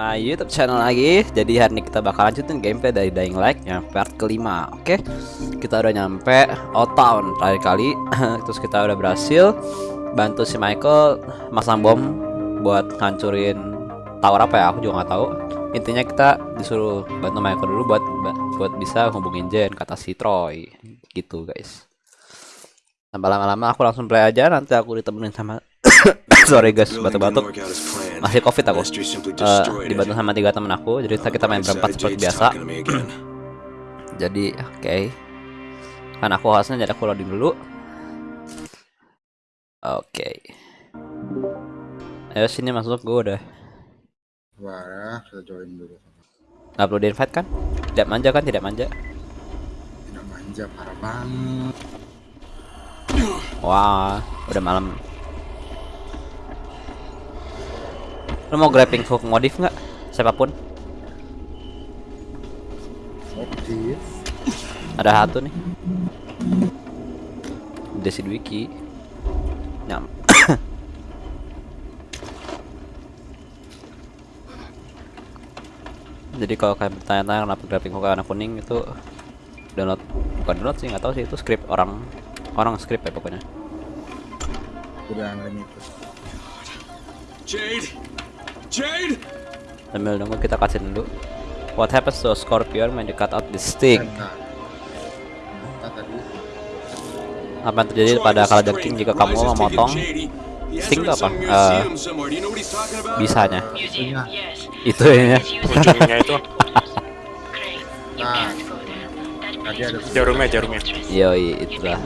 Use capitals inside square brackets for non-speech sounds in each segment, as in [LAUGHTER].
my YouTube channel lagi. Jadi hari ini kita bakal lanjutin gameplay dari Dying Light yang part kelima. Oke, kita udah nyampe Old Town terakhir kali. [CLEARS THROAT] Terus kita udah berhasil bantu si Michael masang bom buat hancurin tower apa ya? Aku juga nggak tahu. Intinya kita disuruh bantu Michael dulu buat buat bisa hubungin Jen kata si Troy. Gitu guys. Tambah lama-lama aku langsung play aja. Nanti aku ditemenin sama [COUGHS] sorry guys batuk-batuk masih covid aku uh, dibantu sama tiga temen aku jadi kita main berempat seperti biasa [COUGHS] jadi oke okay. kan aku harusnya jadi aku loading dulu oke okay. ayo sini masuk gue udah Wah, kita join dulu. Gak perlu di invite kan? Tidak manja kan? Tidak manja. Tidak manja, parah banget. Wah, udah malam. Lo mau grappling hook modif nggak? Siapa pun. Modif. Ada satu nih. Desi Wiki. Nyam. [COUGHS] Jadi kalau kalian bertanya-tanya kenapa grappling hook warna kuning itu download bukan download sih nggak tahu sih itu script orang orang script ya pokoknya. Udah unlimited. Jade! Jade! Sambil nunggu kita kasih dulu. What happens to a scorpion when you cut out the stick? Apa yang terjadi pada kalajengking jika kamu memotong sting itu apa? Eh, bisanya. Itu ya. ujungnya itu Nah, tadi ada jarumnya jarumnya Yoi, itulah.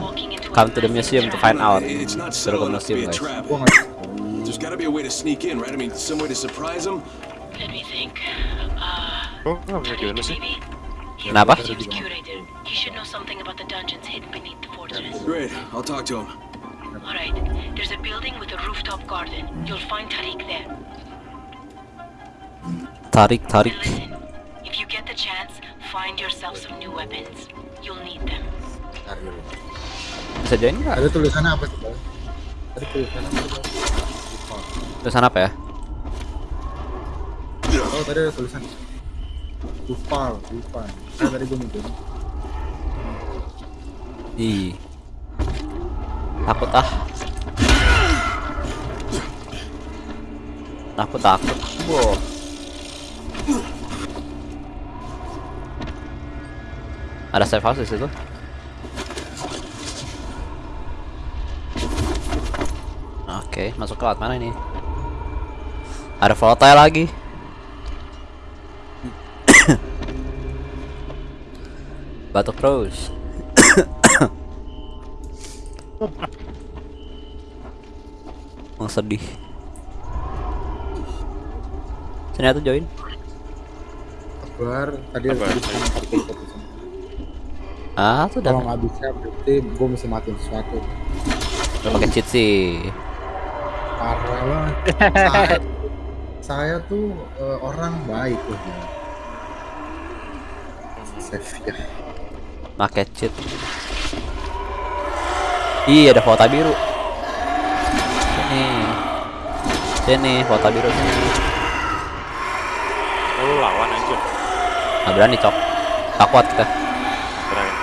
Come to the museum to find out. Suruh ke museum guys. Trap. gua nggak There's gotta be a way to sneak in, right? I mean, some way to surprise them. Let me think. Uh, oh nggak bisa gimana sih maybe? He Kenapa? Curator. He should know something about the dungeons hidden beneath the fortress. Great, I'll talk to him. Alright, there's a building with a rooftop garden. You'll find Tariq there. Tarik, tarik. And listen, if you get the chance, find yourself some new weapons. You'll need them. Bentar dulu. Bisa join nggak? Tadi tulisannya apa sih, Bang? Tadi tulisannya apa sih? Lupa. Tulisan apa ya? Oh, tadi ada tulisan. Lupa, lupa. Nah, tadi gua mikir. Ih. Takut ah. Takut takut. Wow. Ada safe house di situ. Oke, masuk ke laut mana ini? Ada volatile lagi. Batuk terus. Oh, sedih. Sini tuh join. Kabar, tadi. Ah, tuh Kalau udah. nggak bisa, berarti gua mesti matiin sesuatu. Udah pakai cheat sih. Parah banget. Saya, tuh eh, orang baik loh. ya. Save ya. Pakai cheat. Ih, ada foto biru. Sini. Sini, foto biru sini. oh, lu lawan aja Nggak berani, Cok. Tak kuat kita. berani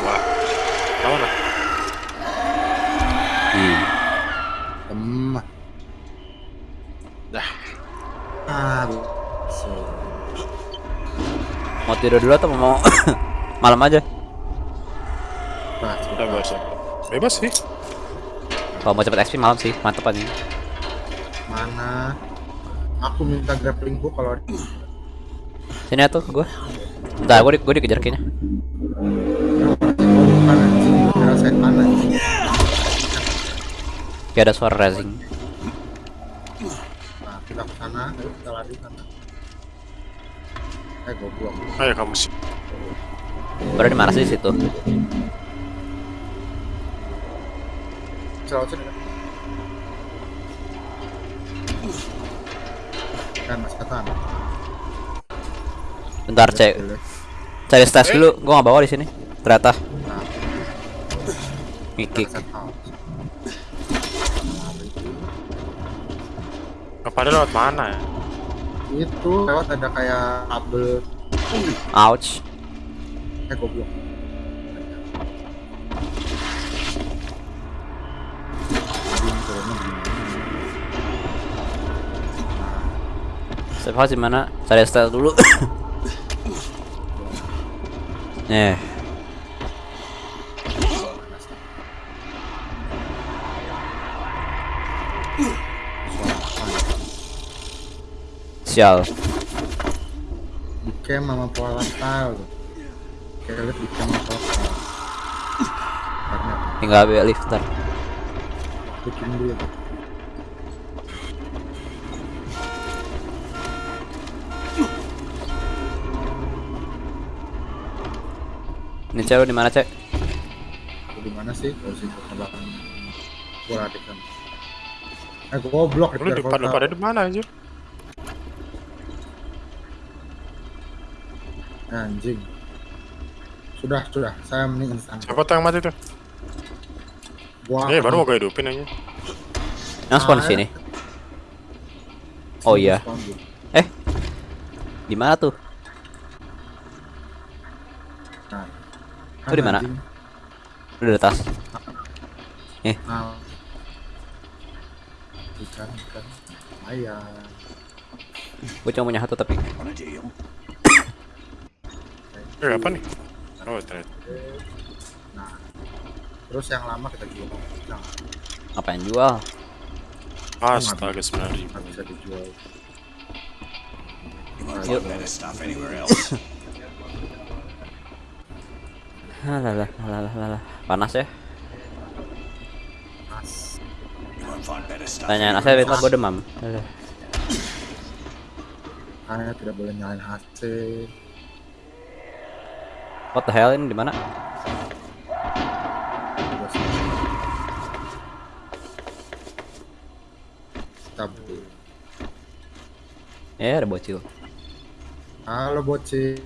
wah lawan lah Ih. Temah. dah Ah, so. Mau tidur dulu atau mau [COUGHS] malam aja? Nah, udah bebas bebas sih Kalau mau cepet XP malam sih, mantep aja. mana? Aku minta grappling hook kalau ada. Sini atuh gua. Bentar, gua, di, gua dikejar kayaknya. Kayak ada suara rising. Nah, kita ke sana, kita lari ke sana. Eh, goblok. ayo kamu sih Baru di mana sih situ? Celau sini kan? Kan mas katan. Bentar, cek. Cari stats dulu. Gua nggak bawa di sini. Ternyata. Nah, Mikik. house. Kepada lewat mana ya? Itu lewat ada kayak kabel. Ouch. Eh goblok. Safe house di mana? Cari style dulu. [COUGHS] Eh, sial. Di camp sama volatile tuh. Kayak lihat di camp sama volatile. Karena Tinggal ambil lifter. bikin dulu. Ini cewek di mana, Cek? Aku di mana sih? Oh sih ke belakang. Gua adik kan. Eh goblok Lu dikejar depan lu pada di mana anjir? Anjing. Sudah, sudah. Saya mending instan. Siapa tuh yang mati tuh? Gua Eh, akan- baru mau gue hidupin aja. Yang spawn di Ah, sini. Oh iya. Eh. Di mana tuh? Nah. Lu di mana? Udah di atas. Nah. Ikan, ikan. Ayam. Gue cuma punya satu tapi. Eh, apa nih? Oh, ternyata. Nah. Terus yang lama kita jual. Nah, Ngapain jual? Astaga, sembilan ribu. bisa dijual. Yuk. Better stuff anywhere else. [LAUGHS] Halah, halah, halah. Panas ya? Stuff. Tanyain Asep itu gue demam. Aduh. Saya tidak boleh nyalain AC. What the hell ini di mana? Beli. Ya ada bocil. Halo bocil.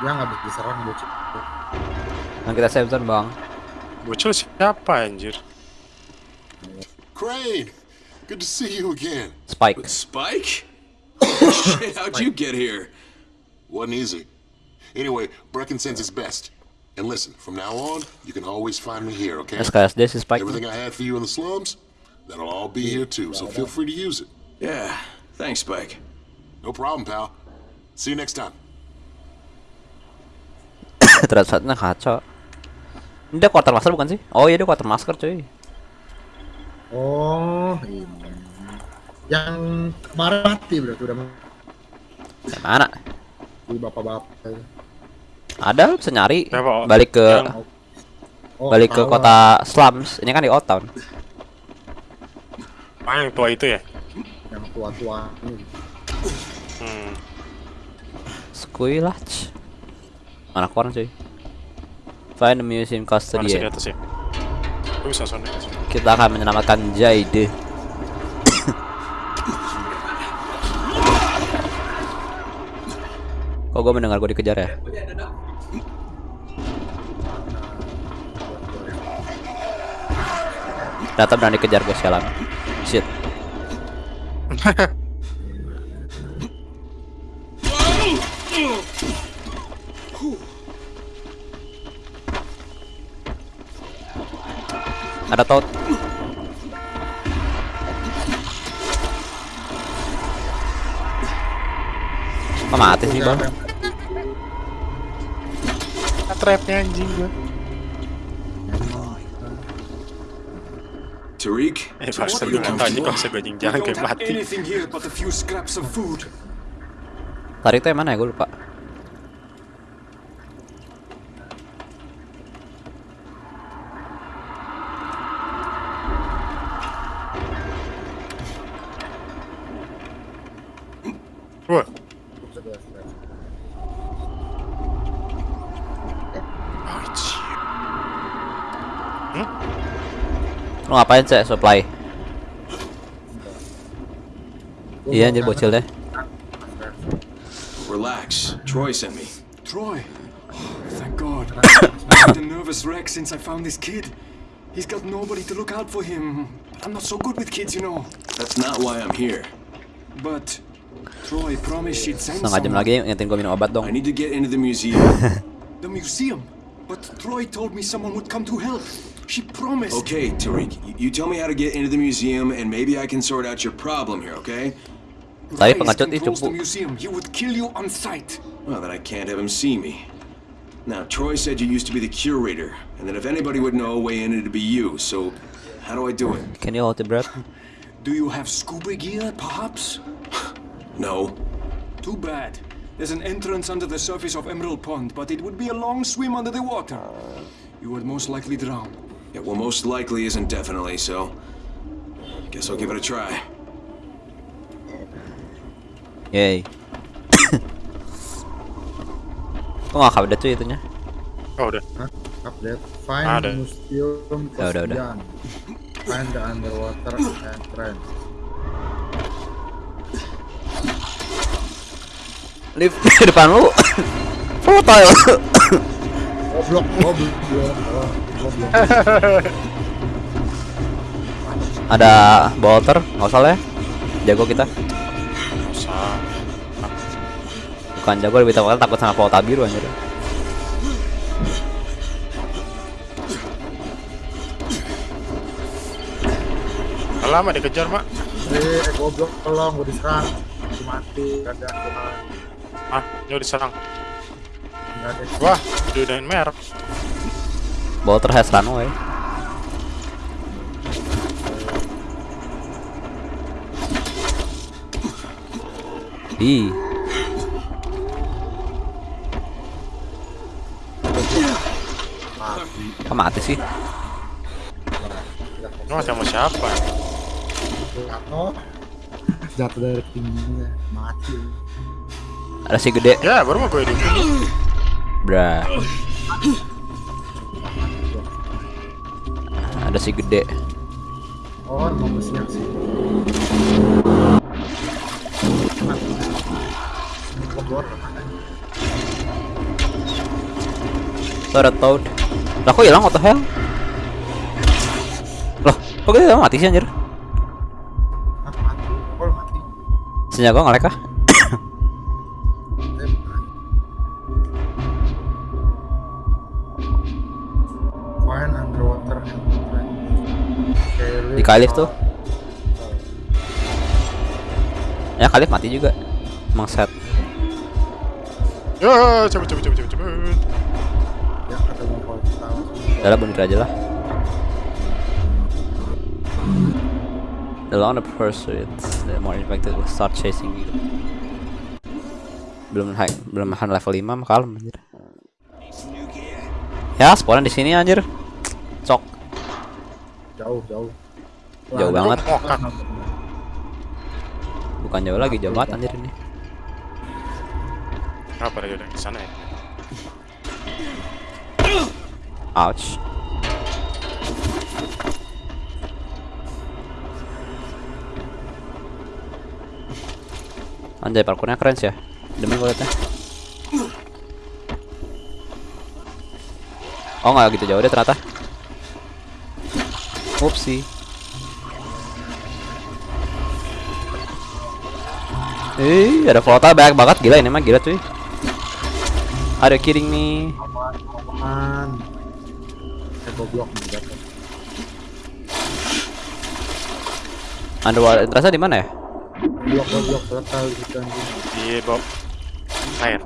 Dia nggak bisa diserang bocil. Nah kita save zone bang. Bocil siapa anjir? Crane, good to see you again. Spike. But Spike? [COUGHS] Shit, how'd you get here? Wasn't easy. Anyway, Brecken sends his best. And listen, from now on, you can always find me here, okay? SKSD si Spike. Everything I had for you in the slums, that'll all be here too, so feel free to use it. Yeah, thanks, Spike. No problem, pal. See you next time. [COUGHS] Ternyata kacau. Ini dia quartermaster bukan sih? Oh iya dia quartermaster cuy. Oh, ini. Yang kemarin mati berarti udah mati Yang mana? bapak-bapak. Ada lu bisa nyari. Siapa? Balik ke Yang- Oh, balik ke kota slums. Ini kan di Old Town. Ah, yang tua itu ya? yang tua-tua. Hmm. Squilach. Mana koran cuy? Find the museum Mana sih di custodian. atas ya? Gue bisa sono ya. Kita akan menyelamatkan Jade. Kok gue mendengar gue dikejar ya? Data berani kejar gue sialan. Shit. Ada tot. Kok mati sih bang? Trapnya anjing gue. Tariq? Eh, barusan gue nggak tahu anjing kalau saya anjing jalan kayak mati. Tarik itu yang mana ya? Gue lupa. Lu ngapain sih supply? Iya anjir bocil deh. Relax. Troy sent me. Troy! Oh, thank God. I've been a nervous wreck since I found this kid. He's got nobody to look out for him. I'm not so good with kids, you know. That's not why I'm here. But Troy promised she'd send Setengah jam lagi ngingetin gue minum obat I dong. need to get into the museum. [LAUGHS] The museum. But Troy told me someone would come to help. She promised. okay, Tariq, you, you tell me how to get into the museum, and maybe I can sort out your problem here, okay? Tadi Rise pengecut ih controls cupu. the museum. He would kill you on sight. Well, then I can't have him see me. Now, Troy said you used to be the curator, and that if anybody would know a way in, it'd be you. So, how do I do it? Can you hold the breath? Do you have scuba gear, perhaps? [LAUGHS] No. Too bad. There's an entrance under the surface of Emerald Pond, but it would be a long swim under the water. You would most likely drown. Yeah, well, most likely isn't definitely, so. Guess I'll give it a try. Yay. [COUGHS] Kok gak update tuh itunya? Oh udah. Hah? Update. Find Ada. museum Ya, udah, udah. Kosian. Find the underwater entrance. Lift [COUGHS] depan lu. [COUGHS] Foto ya. Goblok, goblok. [LAUGHS] Ada bolter, nggak usah lah ya. Jago kita. Nggak usah. Bukan jago lebih takut takut sama pauta biru anjir. Lama dikejar mak. Eh, eh, goblok, tolong, gue diserang. Mati, gak ada Tuhan. Ah, ini diserang. Wah, diudahin merek. Bolter has run away. Ih, kok mati sih? Ini mati sama siapa? Jatuh. Jatuh dari tingginya, mati. Ada si gede, Ya, baru mau gue hidup. bra. Ada si gede. Oh, mau bersiap sih. Ada Toad. Lah kok hilang auto hell? Loh, kok dia mati sih anjir? Mati. Mati? Senjata gua ngelek kah? Kalif tuh. Ya Kalif mati juga. Emang set. Yo, cepet cepet cepet cepet cepet. Ya, ketemu. Udah lah bunuh aja lah. The longer the pursuit, the more infected will start chasing you. Belum high, belum makan level 5 mah kalem anjir. Ya, spawn di sini anjir. Cok, Jauh, jauh. Jauh banget. Oh. Bukan jauh lagi, jauh banget anjir ini. Kenapa dia udah ke sana ya? Ouch. Anjay parkurnya keren sih ya. Demi gue liatnya. Oh nggak gitu jauh deh ternyata. Upsi. Eh, ada foto banyak banget gila ini mah gila cuy. Are you kidding me? Aman. Goblok. Underwater terasa di mana ya? Goblok, goblok, total gitu anjing. Di bawah air.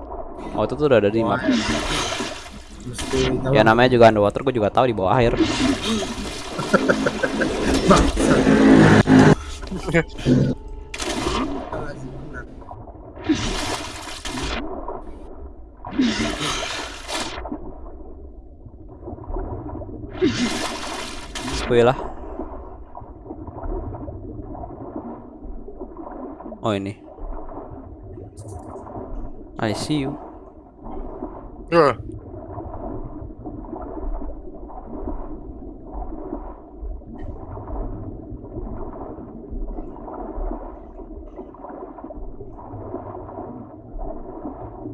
Oh itu tuh udah ada di map. Mesti Ya namanya juga underwater, gue juga tahu di bawah air. [LAUGHS] Wih lah. Oh ini. I see you. Yo,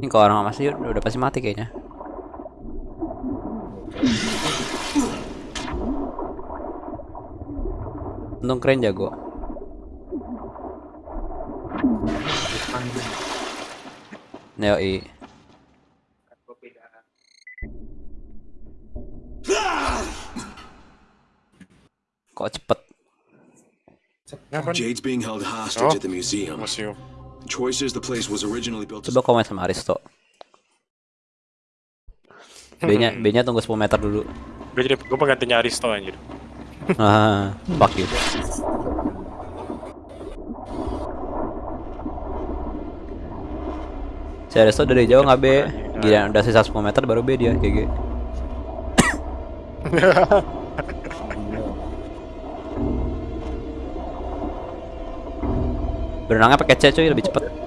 Ini kalau orang masih udah pasti mati kayaknya. Untung keren jago. Neo i. Kok cepet? Jade's being held hostage Oh. at the museum. Museum. Troy says the place was originally built Coba komen sama Aristo. B-nya B-nya tunggu 10 meter dulu. Gue jadi gue penggantinya Aristo anjir. Ah, fuck you. Si Aristo dari jauh nggak B. Gila udah sisa 10 meter baru B dia GG. [LAUGHS] Berenangnya pakai C cuy lebih cepet.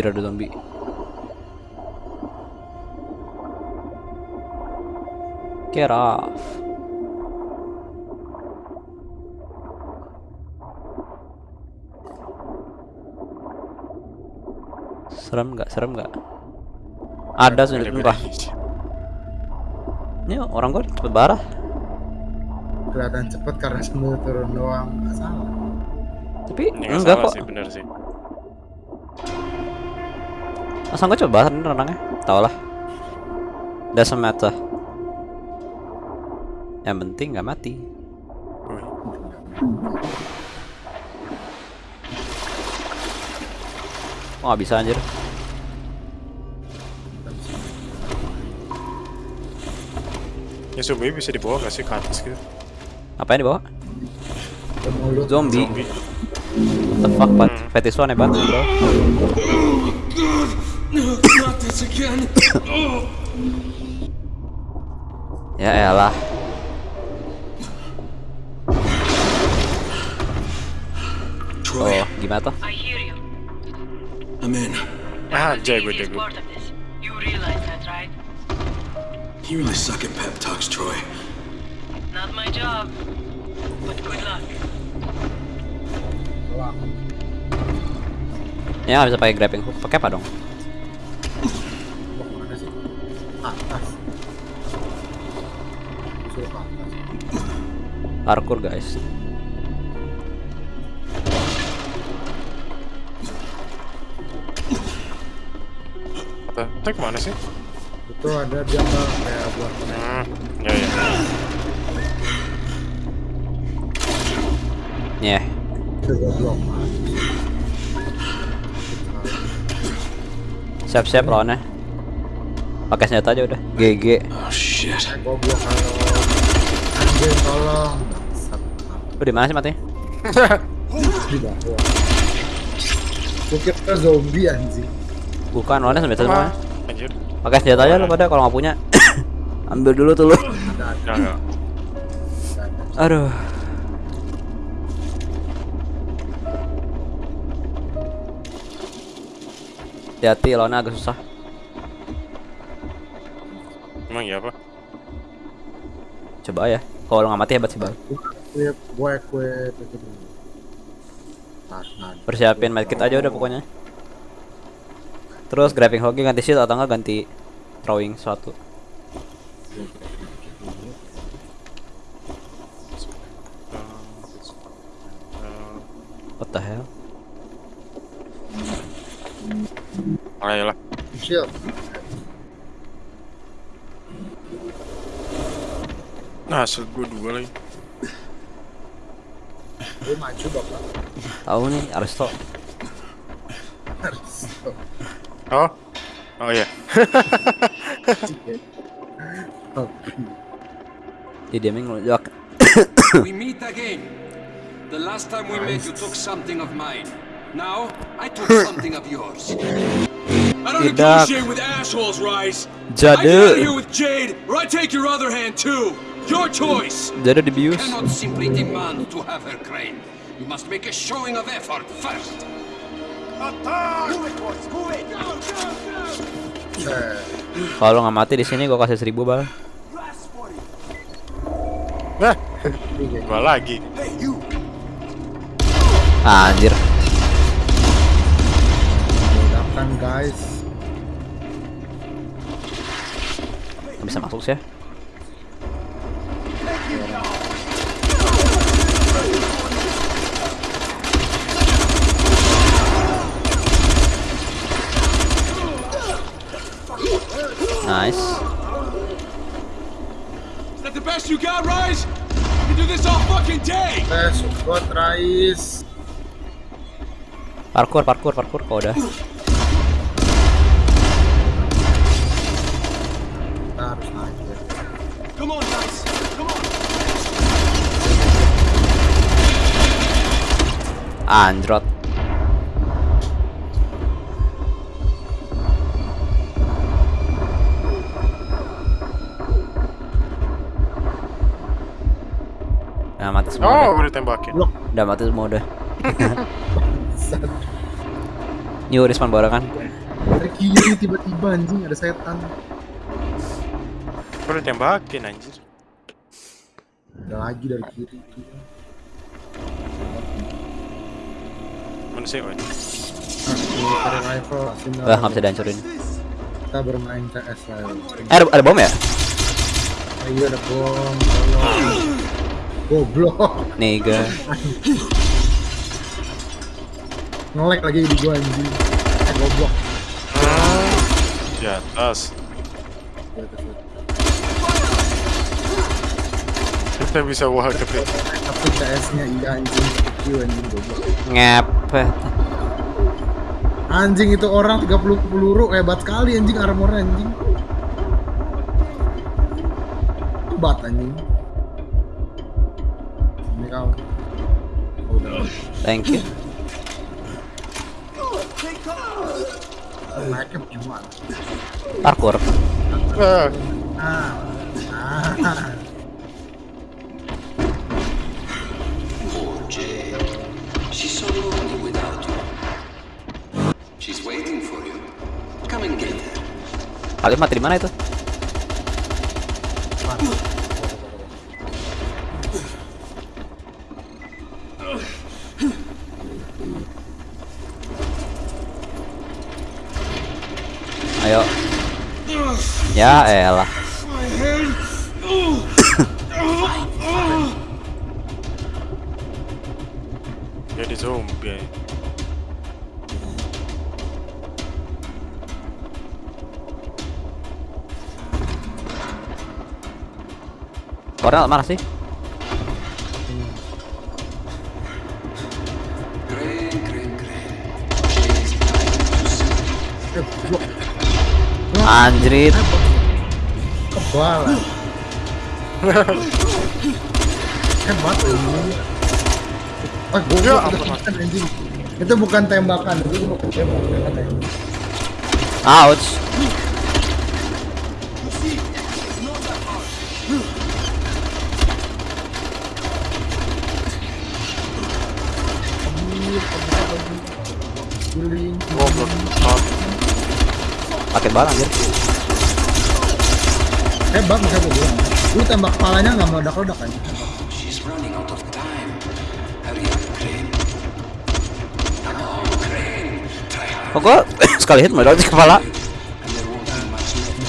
Anjir ada zombie. Get off. Serem nggak? Serem nggak? Ada sih sumpah. Ini orang gua cepet parah. Kelihatan cepet karena sambil turun doang. Nggak salah. Tapi Ini nggak enggak salah kok. sih bener sih. Masa gua coba bahas renangnya? Tau lah. Doesn't matter. Yang penting nggak mati. Wih. Oh nggak bisa anjir. Ya zombie bisa dibawa gak sih ke atas gitu? Apa yang dibawa? Zombie. Zombie. What the fuck, Pat? Fetish lu aneh banget, bro. Not this [COUGHS] again. oh. Ya elah. Troy, Oh, gimana tuh? I hear you. I'm in. Ah, The jago jago. part of this. You realize that, right? You really suck at pep talks, Troy. Not my job. But good luck. Wah, Ya nggak bisa pakai grappling hook. Pakai apa dong? Wah, mana sih? Atas. Suruh ke atas. Parkour, guys. Apa? Itu ke mana sih? Itu ada dia nggak kayak buat Hmm, ya ya. Nyeh. coba blok. Siap-siap lawannya. Pakai senjata aja udah. GG. Oh shit. Goblok anjir tolong. Lu di mana sih matinya? Di bawah. Gua kira zombie anjing. Bukan, lawannya senjata semua. Anjir. Pakai senjata aja lu pada kalau nggak punya. Ambil dulu tuh lu. Aduh. Hati-hati lawannya agak susah. Emang iya apa? Coba ya. Kalau nggak mati hebat sih bang. Nah, nah. Persiapin medkit aja udah pokoknya. Terus grabbing hoki ganti shield atau enggak ganti throwing suatu. What the hell? Ayolah. Shield. Nah, hasil gue dua lagi. Gue maju bapak. Tahu nih Aristo. Harus. Oh. Oh iya. Oh, Di diaming ngelunjuk. we meet again. The last time we met, you took something of mine. Now, I took something of yours. I don't Tidak. negotiate with assholes, Rise. I Jadi, get out of here with Jade, or I take your other hand too. Your choice. jadi dibius. Cannot simply demand to have her crane. You must make a showing of effort first. Kalau nggak mati di sini gua kasih seribu bal. Nah, gua lagi. Anjir. Ledakan guys. Bisa masuk sih ya. Nice. Is that the best you got, Rise? I can do this all fucking day! Eh, support Rais. Parkur, parkur, parkur. Kok udah. Kita harus naik ya. Come on, Rise! Come on! Anjrot. Nah, mati semua. Oh, udah. gue ditembakin. Udah mati semua udah. [LAUGHS] New respawn barengan. Dari kiri tiba-tiba anjing ada setan. Gue ditembakin anjir. Ada lagi dari kiri. Mana sih? Nah, single. Wah, nggak bisa dihancurin. Kita bermain CS lah. Eh, ada, ada bom ya? Ah, iya ada bom. Goblok. Niga. [LAUGHS] Ngelek lagi di gua anjing. Eh goblok. Di atas. Ya, terus, terus. Kita bisa wah kepit. Tapi CS-nya iya anjing. Q anjing goblok. Ngepet. Anjing itu orang 30 peluru hebat sekali anjing armornya anjing. Hebat anjing. Ini kau. Oh. Thank you. Naiknya gimana? Ah, Ah. Ah. So lonely without you. She's waiting for you. Come and get her. Kalian mati di mana itu? Ayo. Ya elah. You. Eh, goblok. Anjrit. Kebal. Hebat ini. Ah, goblok Ya itu bukan anjing. Itu bukan tembakan, itu bukan tembakan. Ouch. Banget anjir. Hebat makanya gue bilang. Lu tembak kepalanya nggak meledak-ledak kan? Kok [COUGHS] sekali hit meledak di kepala?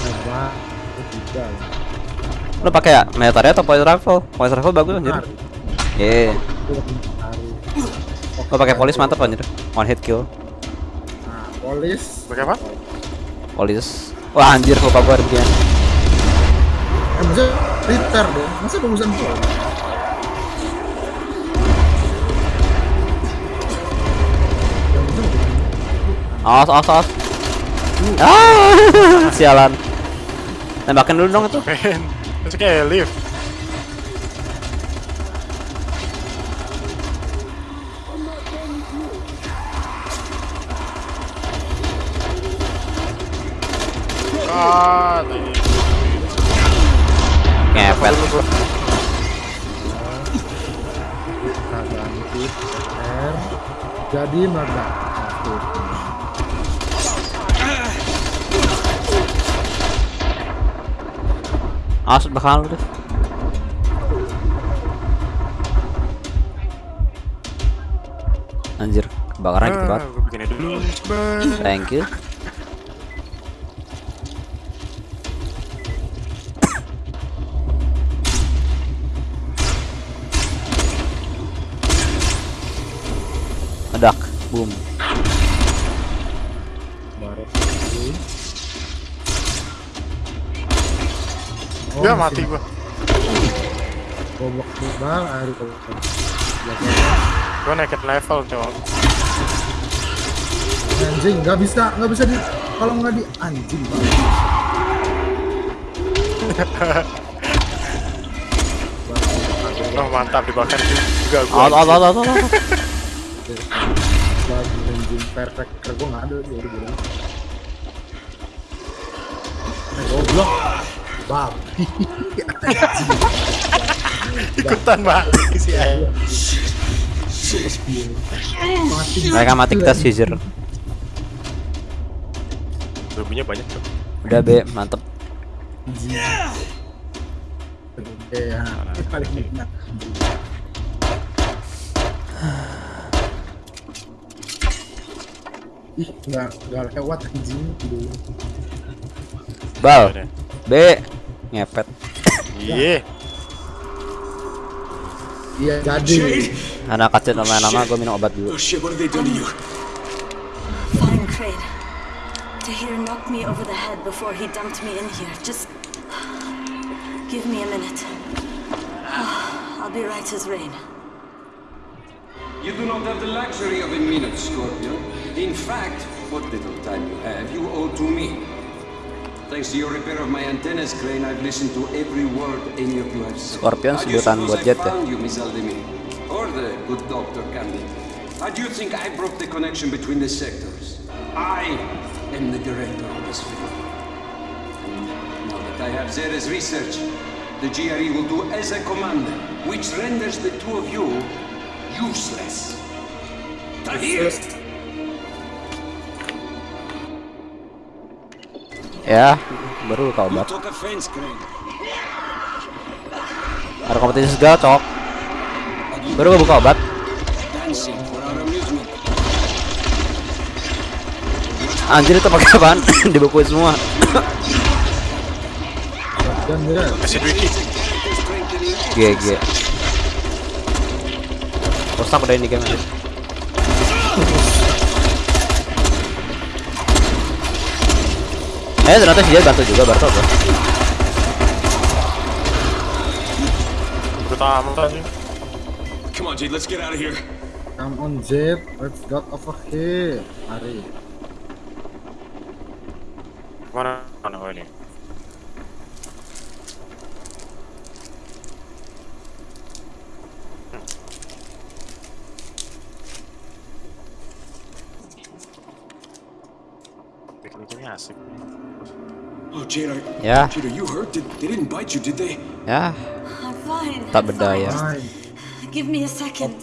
Hebat. Lu pakai ya military atau point rifle? Point rifle bagus anjir. Lebih taruh. Gua pakai polis mantap anjir. One hit kill. Nah, polis. Pakai apa? Polis. Wah anjir lupa gua ada begini. Eh, masa repair dong? Masa bagusan pol? Awas, awas, awas. Ah, [LAUGHS] sialan. Tembakin dulu dong itu. Kayak lift. Ah, tadi. Ngepet. Kita ganti R. Jadi meledak. Satu. Awas belakang lu deh. Anjir, kebakaran gitu. Thank you. Boom. baru Oh, Ya mati gua. goblok bal aduh goblok Gua naikin level cowok. anjing nggak bisa nggak bisa di kalau nggak di anjing Oh [LAUGHS] mantap dibakar juga Out, gua. out, out, out, out, out. Anjing gue nggak ada Eh, goblok babi Ikutan eh. mati Mereka mati kita seizure. Rubinya banyak tuh. Udah B, mantep. Oke, ya. paling enak ih nggak nggak lewat anjing. Bal. B, ngepet. Iya. iya jadi Anak kecil lama-lama gue minum obat dulu. Oh? Fine, Crane. Tahir knocked me over the head before he dumped me in here. Just give me a minute. I'll be right as rain. You do not have the luxury of a minute, Scorpion. In fact, what little time you have, you owe to me. Thanks to your repair of my antennas, Crane, I've listened to every word any of you have said. Scorpion How do you sebutan buat I jet ya? found you, Miss Aldemir? Or the good Dr. Candy? How do you think I broke the connection between the sectors? I am the director of this film. And now that I have Zere's research, the GRE will do as I command, which renders the two of you useless. Tahir! Ya, baru luka obat. Ada kompetisi segala, cok. Baru gue buka obat. Anjir itu pakai apaan? [COUGHS] Dibukuin semua. [COUGHS] GG. Rusak udah ini game Eh ternyata si Jad bantu juga Barto tuh. Pertama sih. Come on, Jade, let's get out of here. come on Jet let's get over here mari Mana mana ini? Bikin-bikinnya asik. Oh, Jade, are, Ya, Jade, are you hurt? Did, they didn't bite you, did they? ya, I'm fine. tak I'm berdaya. Hai, fine. Give me a second.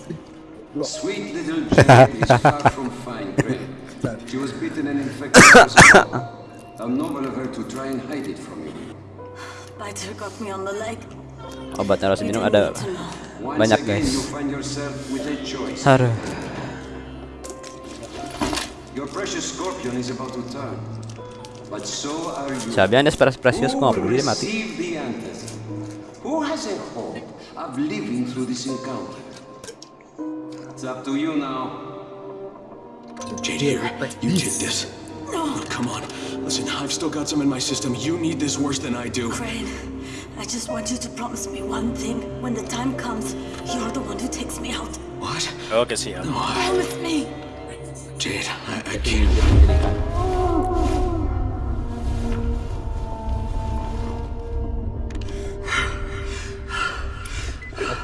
Sweet little Jade is far from fine, Crane. She was bitten and infected. herself. How noble of her to try and hide it from you. Biter got me on the leg. Obatnya harus You minum didn't ada banyak guys. you. Aduh. Your precious scorpion is about to turn. But so are you. Sabihan dia spesies precious Who kok nggak will peduli dia mati. receive the antidote? Who has a hope of living through this encounter? It's up to you now. Jade, you did this. Oh, come on. Listen, I've still got some in my system. You need this worse than I do. Crane, I just want you to promise me one thing. When the time comes, you're the one who takes me out. What? Oh, Oke siap. No, I, Promise me. Jade, I, I can't. Oh.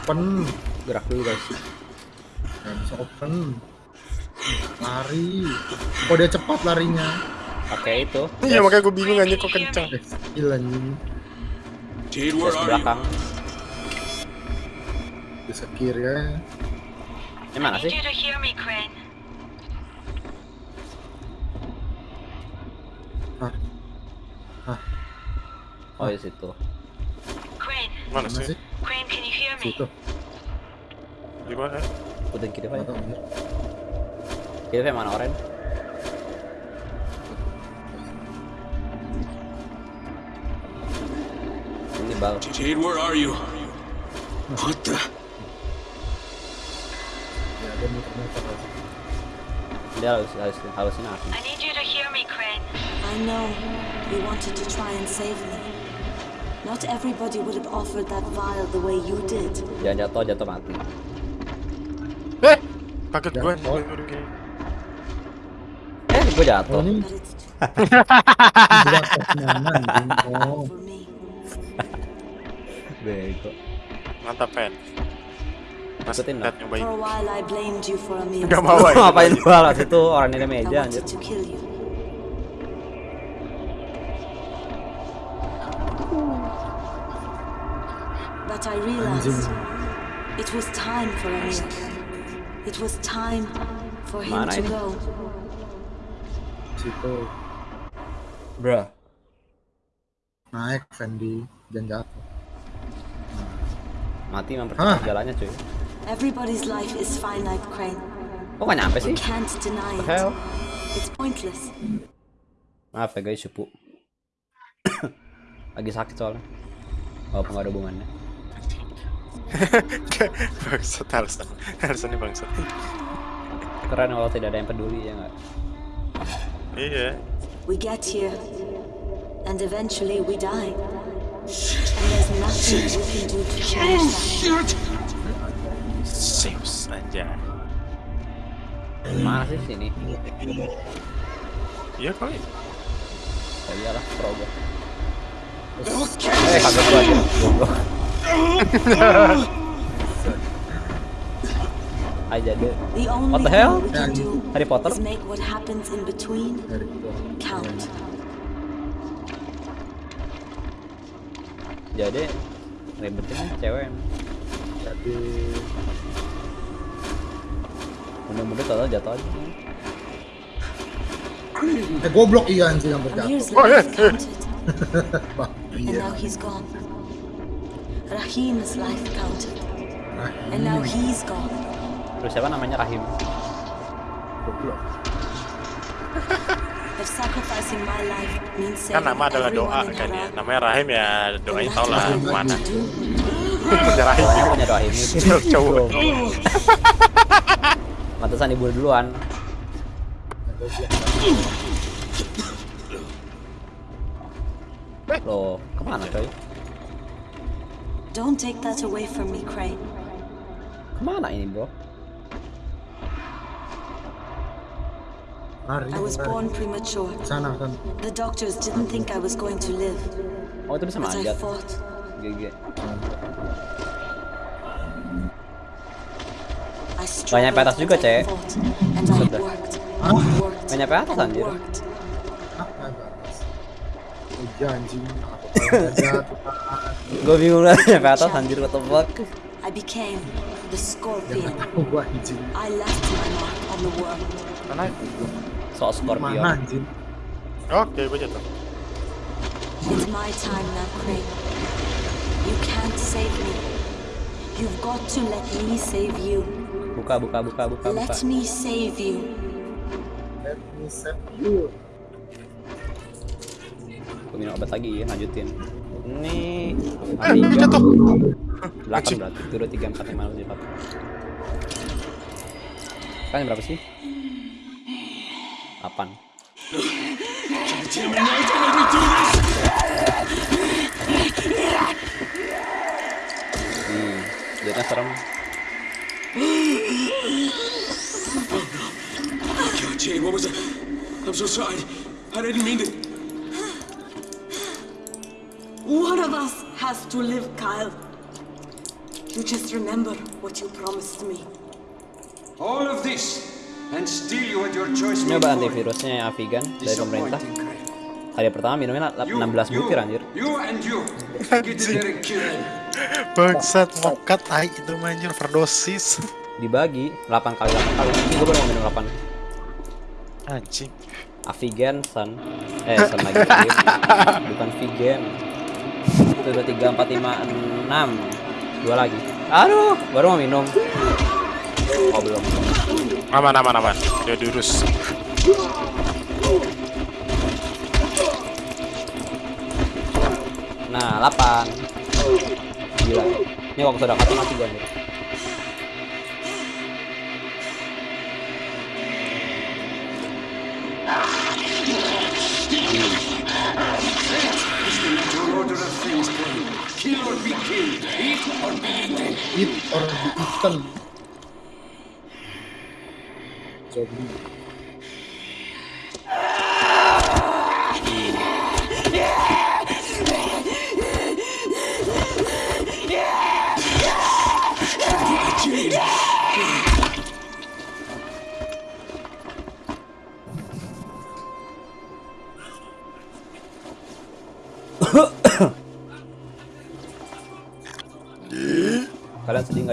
Open Gerak dulu guys. nggak bisa open lari kok dia cepat larinya Pakai itu. Iya makanya gue bingung aja kok kenceng. eh skill anjing you? belakang. bisa kiri ya Ini mana sih? Crane. Hah, Oh di situ. Mana mana sih? sih Crane, can you hear me? situ Gimana? Udah kiri nggak pak. tahu anjir. Hilfe mana oren? Ini bal. Jade, where are you? What the? Ya, dia muter-muter aja. Dia harus harus halusinasi. I need you to hear me, Crane. I know you wanted to try and save me. Not everybody would have offered that vial the way you did. Jangan jatuh jatuh mati. Eh, kaget Ya, gue. Eh, gue jatuh. [LAUGHS] Bego. Mantap, Pen. Mas Ikutin lihat dong. nyobain. For a while I blamed you for Amir's Gak mau ya. ngapain gua lah situ orang ini meja anjir. But I realized it was time for Amir. It was time for him Mana to ini? go. Bruh. naik Fendi dan jatuh. Mati mempercepat jalannya cuy. Everybody's life is finite, Crane. Kok gak nyampe sih? You can't deny it. It's pointless. Maaf ya guys, cupu. Lagi sakit soalnya. Walaupun gak ada hubungannya. [LAUGHS] bangsat harus harus ini bangsat. Keren kalau tidak ada yang peduli ya nggak? Iya. We get here, and eventually we die. And there's nothing we can do to change that. Zeus aja. Mana sih sini? Iya kali. Ya iyalah, pro gua. Eh, kaget gua aja. [LAUGHS] Aja deh. What the hell? Harry Potter? Jadi ribetin nih cewek. Jadi Mudah-mudahan tau jatuh aja. eh goblok iya anjing yang berjatuh. Oh, yeah, [LAUGHS] Bah, and now he's gone. Rahim's life counted, Nah, and now he's gone. Terus siapa namanya Rahim? goblok. [LAUGHS] Kan nama adalah doa kan ya. Namanya Rahim ya doain tau lah ke mana. Punya Rahim. Punya Rahim itu. [LAUGHS] Cowok. Mantesan ibu duluan. Loh, kemana coy? Don't take that away from me, Crane. Kemana ini bro? I was born premature. The doctors didn't think I was going to live, Oh itu bisa but I manjat. fought. GG. I Gak struggled juga, I Cek. fought, And I Iya anjing. [LAUGHS] Gue bingung lah nyampe atas anjir what the fuck. I became the scorpion. Gua anjing. I left my mark on the world. Mana? Sok Scorpion. Mana anjing? Oke, gue jatuh. It's my time now, Crane. You can't save me. You've got to let me save you. Buka buka buka buka buka. Let me save you. Let me save you. Gue minum obat lagi ya lanjutin. Ini Eh, jatuh. Belakang berarti turun tiga empat lima enam tujuh delapan. Kan berapa sih? 8 Hmm, jadinya serem. God, Jade, what was that? I'm so sorry. I didn't mean to. One of us has to live, Kyle. You just remember what you promised me. All of this, and still you had your choice Ini obat antivirusnya yang Avigan dari pemerintah. Hari pertama minumnya lap- You, 16 you, butir anjir. You and you. Bangsat, mokat, tai itu anjir, overdosis. Dibagi 8 kali 8 kali. Ini gue baru mau minum 8. Anjing. Avigan Sun. Eh, Sun lagi. [LAUGHS] Bukan vegan. Itu udah 3 4 5 6. Dua lagi. Aduh, baru mau minum. Oh belum. Aman, aman, aman. Dia diurus. Nah, 8 Gila Ini waktu sudah mati gua nih Kill or be killed. Eat or be eaten. Eat or be eaten. Zombie.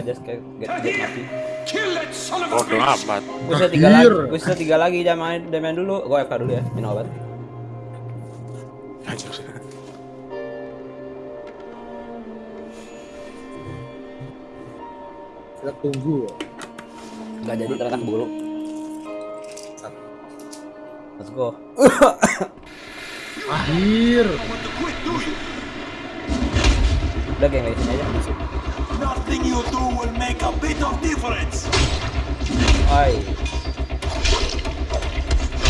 Just kayak mati amat. Gue tiga lagi. Gue tiga lagi Jangan main dulu Gue FK dulu ya Minum obat Anjir. Kita tunggu. Gak jadi ternyata bulu Let's go Akhir. Udah geng sini aja Nothing you do will make a bit of difference. Oi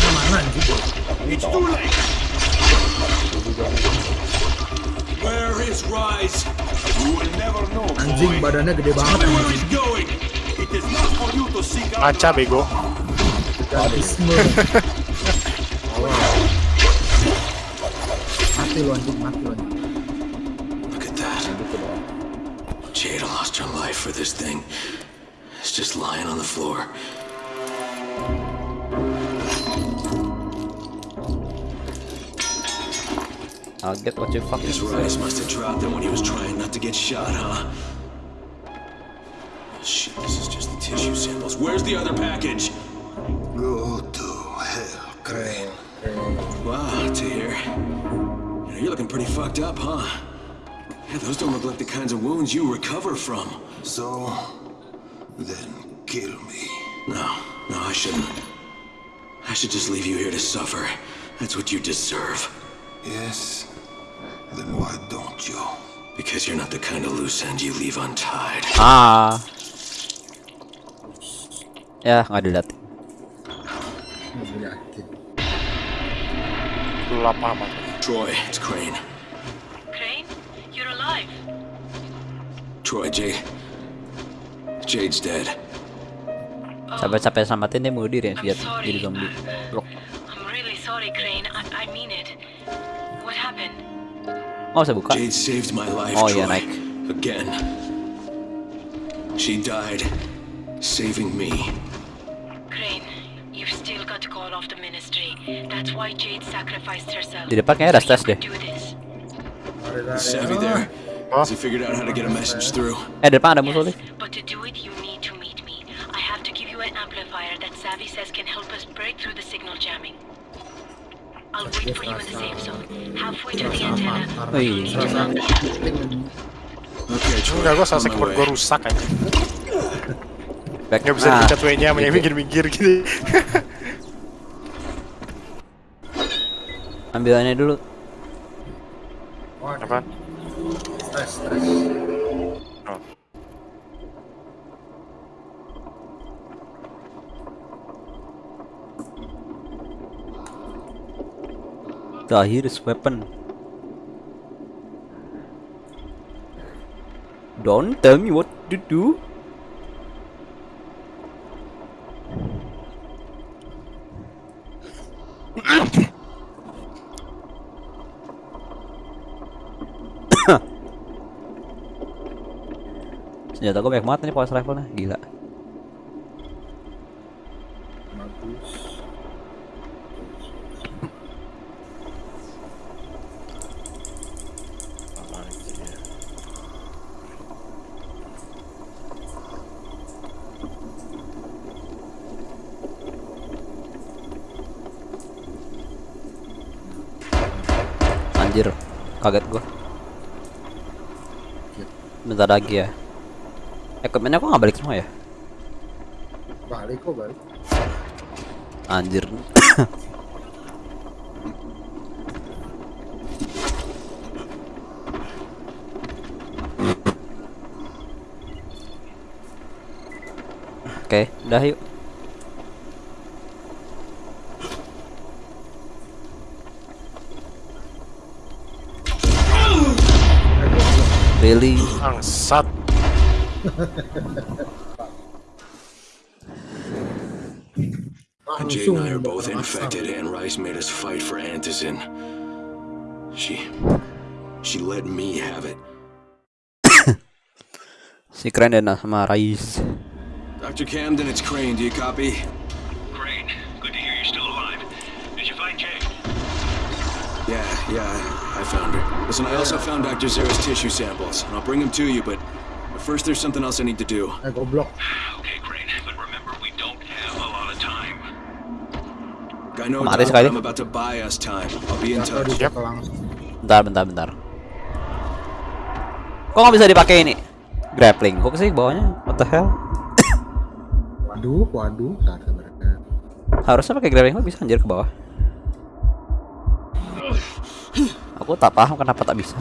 Mana mana anjing? It's too late. Where is Rise? You will never know, Anjing boy. badannya gede banget Tell me where anjing. he's going. It is not for you to seek out. Ngaca bego. Gadisme. Mati lu anjing, mati lu anjing. Look at that. Jada lost her life for this thing. It's just lying on the floor. I'll get what you fucking Guess Rice must have dropped it when he was trying not to get shot, huh? Oh, shit, this is just the tissue samples. Where's the other package? Go to hell, Crane. Wow, Tahir. You know, you're looking pretty fucked up, huh? Yeah, those don't look like the kinds of wounds you recover from. So, then kill me. No, no, I shouldn't. I should just leave you here to suffer. That's what you deserve. Yes? Then why don't you? Because you're not the kind of loose end you leave untied. Ah Ya nggak dilihat Nggak yakin. Gelap. Troy, it's Crane. Crane, Troy, Jade. Jade's dead. Sampai-sampai selamatin dia diri ya Dia jadi zombie Blok I'm really sorry, Crane. I, I mean it. What happened? Oh saya buka Jade saved my life, Oh, Troy. yeah, Nike. Again. She died, saving me. Crane, you've still got to call off the ministry. That's why Jade sacrificed herself. Di depan kayaknya ada stres deh Savvy there. Has he figured out how to get a message through? Eh depan ada musuh nih but to do it, you need to meet me. I have to give you an amplifier that Savvy says can help us break through the signal jamming. I'll wait for you in the safe zone, halfway to the antenna. Wih. You'll need to mount the app. Okay, Troy. Enggak, gue keyboard way. gue rusak aja. Back Gak bisa Nah, dipencet W-nya, yang minggir-minggir gitu. Ambilannya dulu Apaan? Stres, stres. Oh. Tahir is weapon Don't tell me what to do [COUGHS] [COUGHS] Senjata gue banyak banget nih power rifle-nya, gila Bagus. Anjir, kaget gua. Bentar lagi ya. Equipmentnya kok nggak balik semua ya? Balik kok balik. Anjir. [COUGHS] Oke, udah yuk. Really? Bangsat. [LAUGHS] Jade and I are both infected, and Rice made us fight for Antizin. She... She let me have it. Si keren deh nah sama Rais. Dr. Camden, it's Crane. Do you copy? Crane, good to hear you're still alive. Did you find Jade? Yeah, yeah, I, I found her. Listen, I also found Dr. Zera's tissue samples, and I'll bring them to you, but but first there's something else I need to do. Eh goblok. Okay, Crane, but remember we don't have a lot of time. I know, Mati Doc, sekali. I'm about to buy us time. I'll be in touch. langsung. Bentar, bentar, bentar. Kok nggak bisa dipakai ini? Grappling hook sih bawahnya. What the hell? Waduh, waduh. Bentar, bentar, bentar. Harusnya pakai grappling hook bisa anjir ke bawah. Aku tak paham kenapa tak bisa.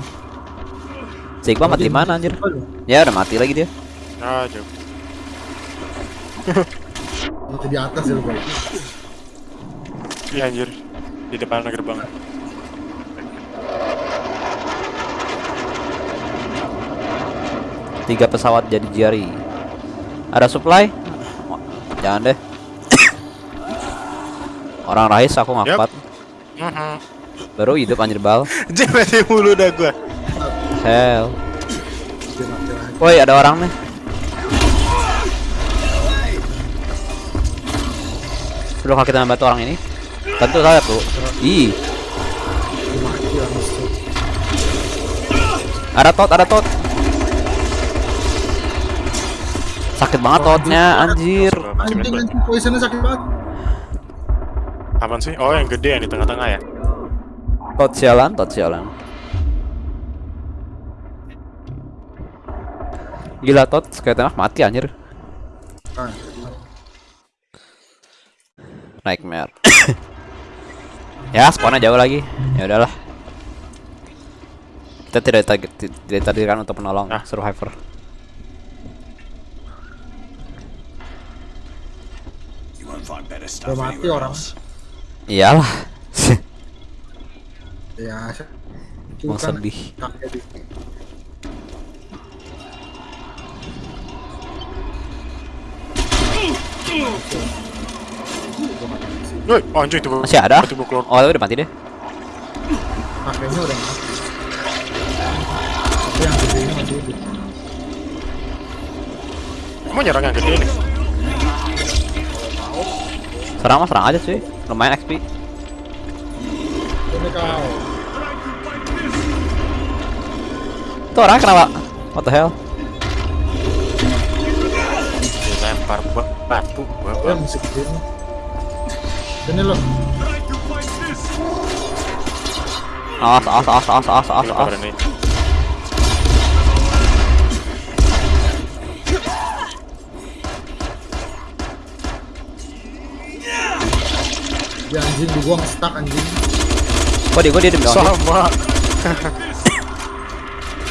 Sigma mati mana anjir? Ya udah mati lagi dia. Ah, jauh. Mati di atas ya lu. Iya anjir. Di depan gerbang. Tiga pesawat jadi jari. Ada supply? Jangan deh. Orang Rais aku ngangkat. Mhm. Baru hidup anjir bal. [LAUGHS] Mati mulu dah gua. Hell. Woi, ada orang nih. Sebelum kita membantu orang ini, tentu saya tuh. Ih, ada tot, ada tot. Sakit banget totnya, anjir. Anjing, anjing. Poisonnya sakit banget. Apaan sih? Oh, yang gede yang di tengah-tengah ya. Tot sialan, tot sialan. Gila tot, sekali tembak mati anjir. Nightmare. [COUGHS] ya, spawnnya jauh lagi. Ya udahlah. Kita tidak target tidak ditakdirkan untuk menolong Ah. survivor. Udah mati orang. Iyalah. [LAUGHS] Ya, Mau bukan sedih. kakek di Woi, oh, anjir itu. Masih ada? Itu gua keluar. Oh, udah mati deh. kakeknya udah mati. Tapi yang gede ini masih hidup. Nyerang yang gede nih. Serang mah serang aja cuy. Lumayan XP. Ini kau. Itu orang kenapa? What the hell? Dilempar ba- batu. Gua Ya musik gede nih. Sini lo. Awas, awas, awas, awas, awas, awas, awas. Dia anjing dibuang stuck anjing. Kok dia, kok dia demi Sama.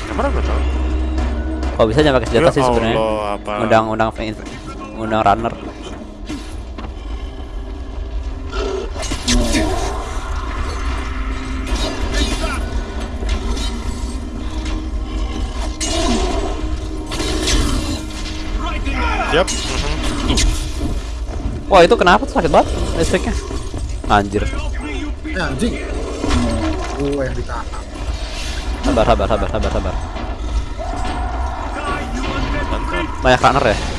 Ke mana gua tau? Kok bisa jangan pakai senjata Ya sih sebenarnya? Allah, apa? Undang, undang, undang runner. Yap. mhm. Wah itu kenapa tuh sakit banget listriknya? Anjir. Eh anjing. Gue yang ditahan. Sabar, sabar, sabar, sabar, sabar. Banyak runner ya?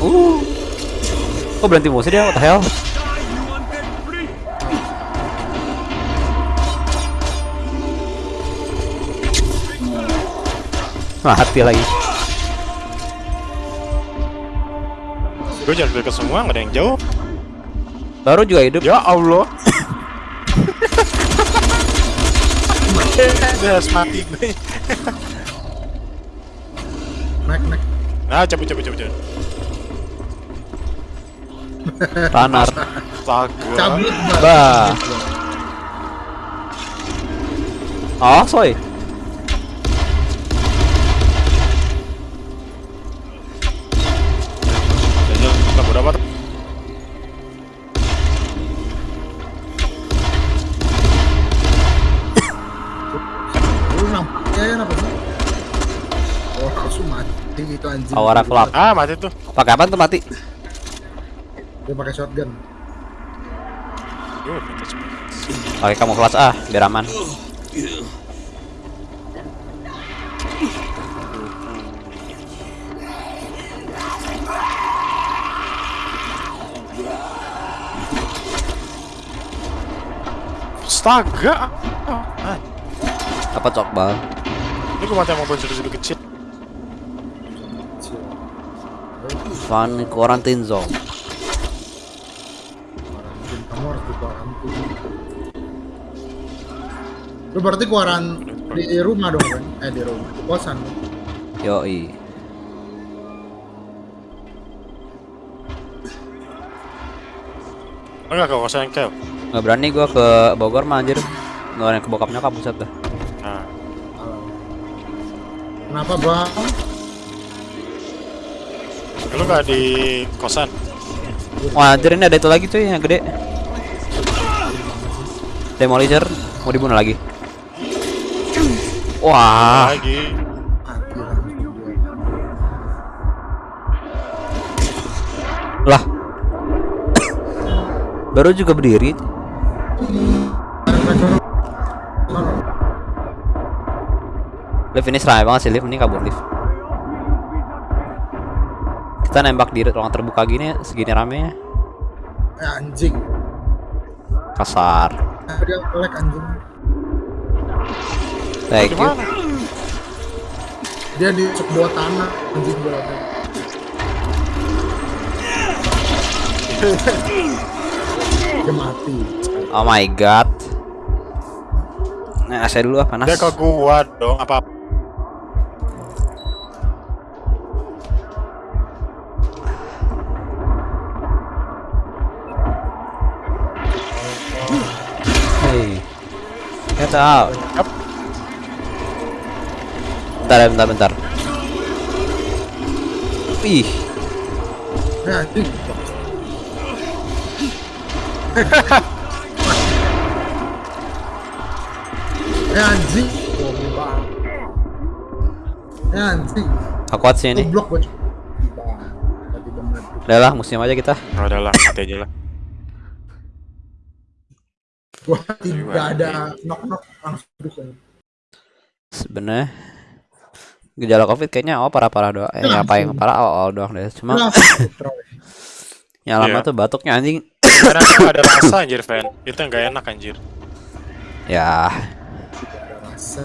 Uh. Kok berhenti musuh dia? What the hell? Mati lagi. Gue jalan ke semua, nggak ada yang jauh. Baru juga hidup. Ya Allah. [LAUGHS] Dia harus mati gue. Naik, naik. Nah, cabut cabut cabut cabut. Langsung mati itu anjing. Power level up. Ah, mati tuh. Pakai apa tuh mati? Dia pakai shotgun. Pakai kamu kelas A biar aman. Astaga. Apa cokbal? ini gue mati sama mobil sudah kecil. Fun quarantine zone. Lu berarti kuaran di rumah dong kan? Eh di rumah, di kosan. Yoi. Enggak kau kosan kel. Nggak berani gua ke Bogor mah anjir. Berani ke bokap nyokap buset dah. Nah, Kenapa bang? lu nggak di kosan? Wah anjir ini ada itu lagi cuy yang gede. Demolisher mau dibunuh lagi. Wah, Lagi. Lah. Baru juga berdiri. Lift ini seramai banget sih Lift ini kabur Lift. Kita nembak di ruang terbuka gini segini ramenya. Eh anjing. Kasar. Dia kelek anjing. Thank you. Dia di bawah tanah anjing berapa? [LAUGHS] Dia mati. Oh my god. Nah, saya dulu ah panas. Dia ke gua dong apa? Hey. Get out. Yap. Bentar ya, bentar, bentar. Ih, Eh anjing. eh anjing. Eh aku kuat sih ini. Udah lah, musim aja kita. Oh, udah lah, mati aja lah. Gua tidak ada knock knock langsung aja. Sebenarnya gejala covid kayaknya oh parah-parah doang. Eh, yang paling parah awal-awal doang deh. Cuma [LAUGHS] yang lama Iya. tuh batuknya anjing. Karena tuh nggak ada rasa anjir, Fan. Itu yang gak enak anjir. Ya, Tidak ada rasa.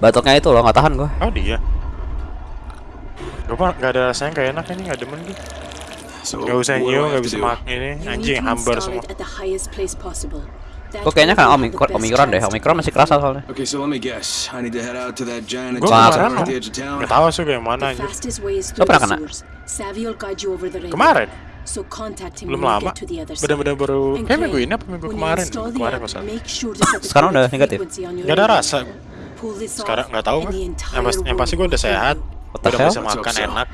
batuknya itu loh nggak tahan gua. Oh, dia. Gue mah gak ada rasanya gak enak ini, gak demen gue. So, Gak usah nyium, gak bisa makan ini. Anjing, hambar semua. Gua kayaknya kan omikron, omikron deh. Omikron masih kerasa soalnya. Okay, so let me guess. I need to head out to that giant Gue kemarin. Gak tau sih gue yang mana anjir. Lo pernah the kena? Kemarin? So contact him Belum lama. get to the other side. Bener-bener baru, And kayak minggu ini apa minggu when you kemarin? Kemarin the [LAUGHS] Sekarang udah negatif. Gak ada rasa. Pull this Sekarang gak tau the Yang, pas, yang pasti gue udah sehat. Udah bisa makan enak.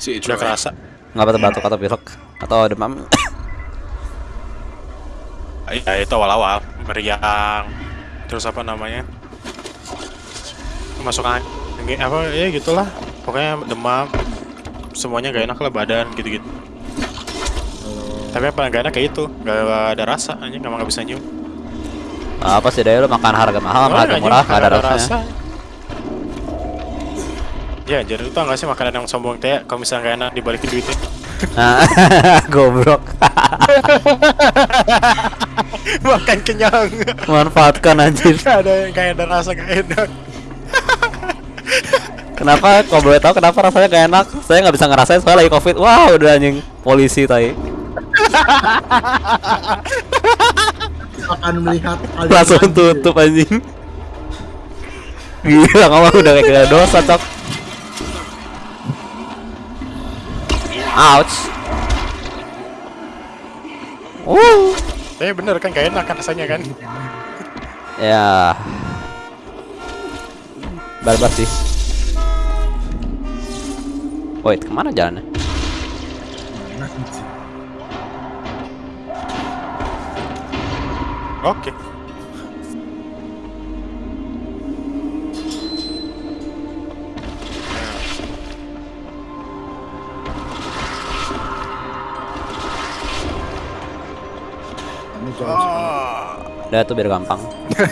Udah kerasa. Nggak batuk batuk atau pilek atau demam. Ya itu awal-awal. Meriang. Terus apa namanya? Masuk angin. Apa ya gitulah. Pokoknya demam. Semuanya gak enak lah badan gitu-gitu. Tapi paling gak enak kayak itu. Gak ada rasa. Anjing gak, gak bisa nyium. Apa sih daya lu makan harga mahal, Soalnya harga nggak murah, nggak ada rasanya. Ya, jadi lu tau gak sih makanan yang sombong teh kalau misalnya gak enak dibalikin duitnya? [LAUGHS] Goblok. Makan kenyang. Manfaatkan anjir. Gak ada yang kayak ada rasa gak enak. Kenapa? Kalau boleh tahu kenapa rasanya gak enak? Saya nggak bisa ngerasain soalnya lagi covid. Wah, udah anjing polisi tadi. akan melihat Langsung tutup anjing. Gila ngomong udah kayak dosa cok. Ouch. Uh. Eh bener kan gak enak kan rasanya kan. Ya. Barbar sih. Wait, ke mana jalannya? Oke. Kamu Udah tuh biar gampang.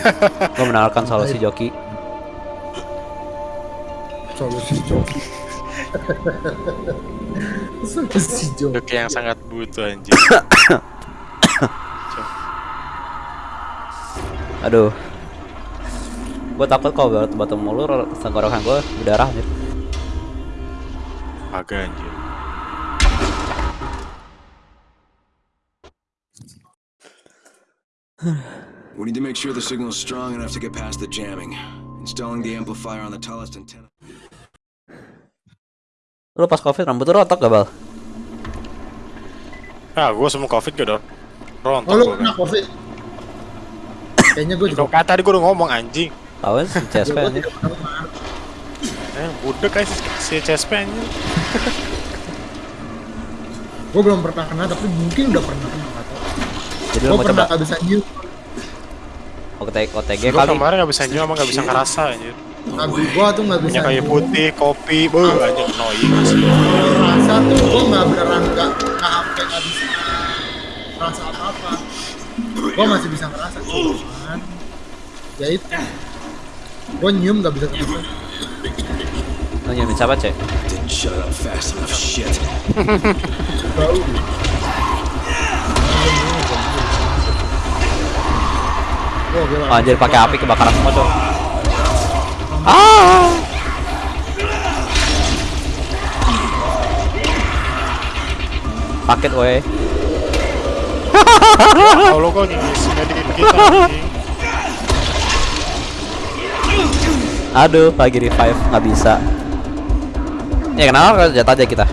[LAUGHS] Gue menawarkan solusi joki. solusi joki [LAUGHS] solusi joki Untuk yang sangat butuh anjing. [COUGHS] Aduh. Gue takut kalau batu batu mulur tenggorokan gue berdarah nih. Agak anjir. We need to make sure the signal's strong enough to get past the jamming. Installing the amplifier on the tallest antenna. Lu pas covid rambut lu rontok gak bal? Ah, gue semua covid gak dong. Rontok oh lu kena kan. covid kayaknya gue juga kata tadi gue udah ngomong anjing. Tahu sih CSP anjing. kena. Eh, budek kayak si, si CSP anjing. [LAUGHS] gue belum pernah kena tapi mungkin udah pernah kena Jadi pernah bisa nyium OTG, OTG Gue kali. kemarin gak bisa nyium sama gak bisa ngerasa anjir. lagu gue tuh gak bisa Punya kayu nyium. putih, kopi, bu anjing annoying rasa tuh gue nggak beneran nggak nggak sampai nggak bisa rasa apa apa gue masih bisa ngerasa cuman ya itu gue nyium nggak bisa ngerasa nyiumin siapa cek? Didn't shut up fast enough, shit. bau Oh, gila. Anjir pakai api kebakaran semua cok. Ah. Paket weh. Kalau kok ngingis ngedikin kita. Aduh, lagi revive nggak bisa. Ya kenapa jatuh aja kita?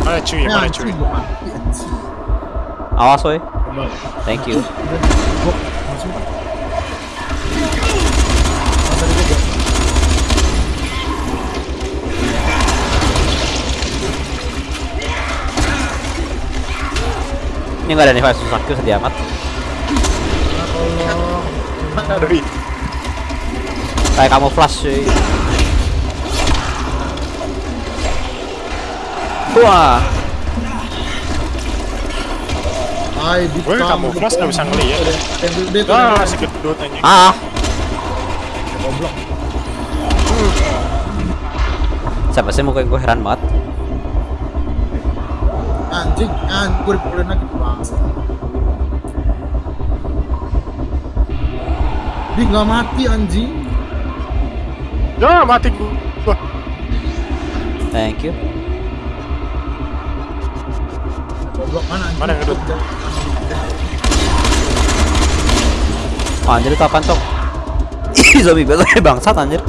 Mana cuy, Ya, mana anjing, cuy. Awas. Coba. Thank you. Ini nggak ada revive susah kill sedih amat. Kayak kamu flash cuy. Wah, Hai, di Gue kamuflas nggak bisa tuh. Ah, si gedut anjing. ah. Goblok. Siapa sih muka gue heran banget. Anjing, anjing, gue dipukulin lagi bangsa. Dia nggak mati anjing. Ya, mati gua. Thank you. Goblok mana anjing? Mana yang? Oh, anjir itu apaan cok? Ih, zombie betul [LAUGHS] bangsat anjir.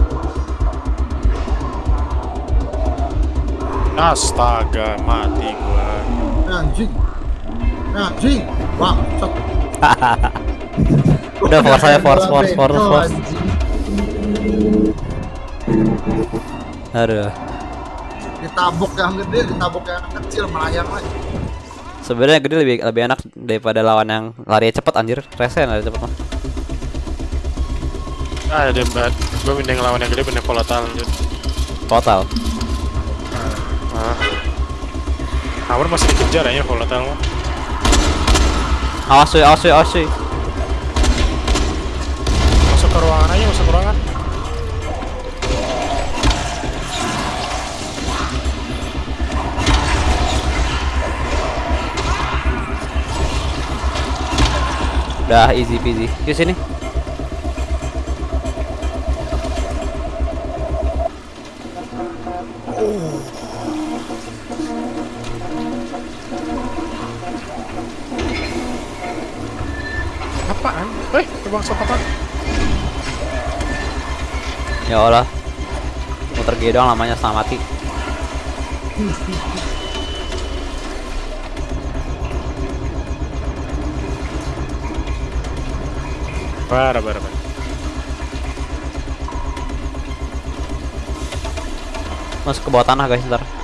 Astaga, mati gua. Anjing. Anjing. Wah, cok. Udah force aja force force force force. Aduh. Ditabok yang gede, ditabok yang kecil melayang lagi. Sebenarnya gede lebih lebih enak daripada lawan yang lari cepet anjir. Rese yang lari cepet mah. Ah, ada banget. Gue mending lawan yang gede bener volatile. Total. Ah. Power masih dikejar ya volatile mah. Awas cuy, awas cuy, awas cuy. Masuk ke ruangan aja, masuk ke ruangan. Udah easy peasy. Yuk sini. Allah. Muter gini doang lamanya setengah mati. Parah, parah, parah. Masuk ke bawah tanah guys ntar.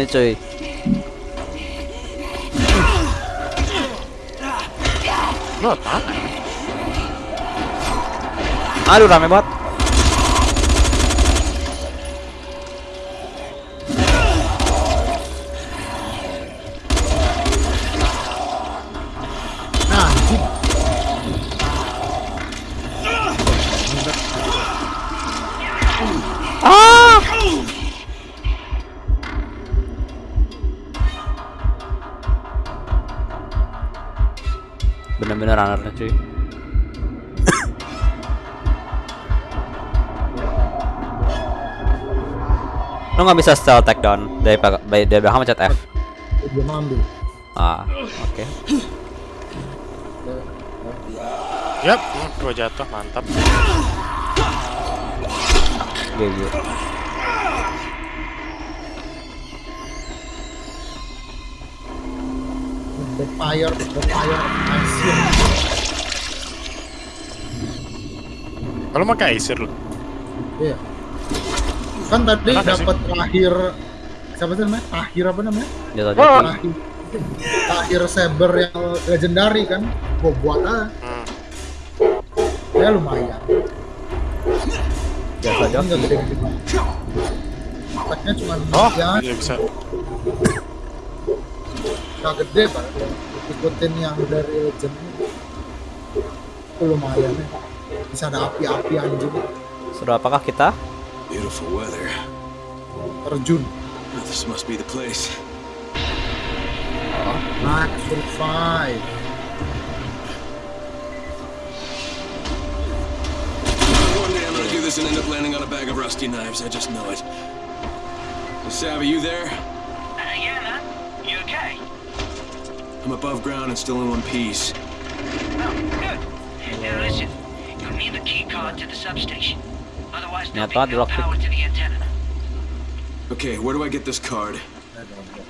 Ini cuy. Lu apa? Aduh rame banget. Lo nggak bisa stealth takedown dari dari dari belakang pencet F. Dia ngambil. Ah, oke. Yap, hmm, gua jatuh, mantap. GG. The fire, the fire, Asia. Kalau mau kayak Acer lu. Iya. Kan tadi nggak dapat terakhir siapa sih namanya? Tahir apa namanya? Jatuh. Tahir. Tahir Saber yang legendary kan. Gua buat ah. Hmm. Ya lumayan. Jatuh Enggak jatuh. gede-gede. Attack-nya cuma Oh, ya, bisa. nggak gede pak. Ikutin yang dari legend itu lumayan ya. Bisa ada api-api anjing Sudah apakah kita? Beautiful weather. terjun. This must be the place. Nice survive. One day I'm gonna do this and end up landing on a bag of rusty knives. I just know it. Savvy, you there? Uh, yeah, man. You okay? I'm above ground and still in one piece. Oh, good. Now listen, you'll need the key card to the substation. Otherwise, there'll Niat banget be no power to the antenna. Okay, where do I get this card?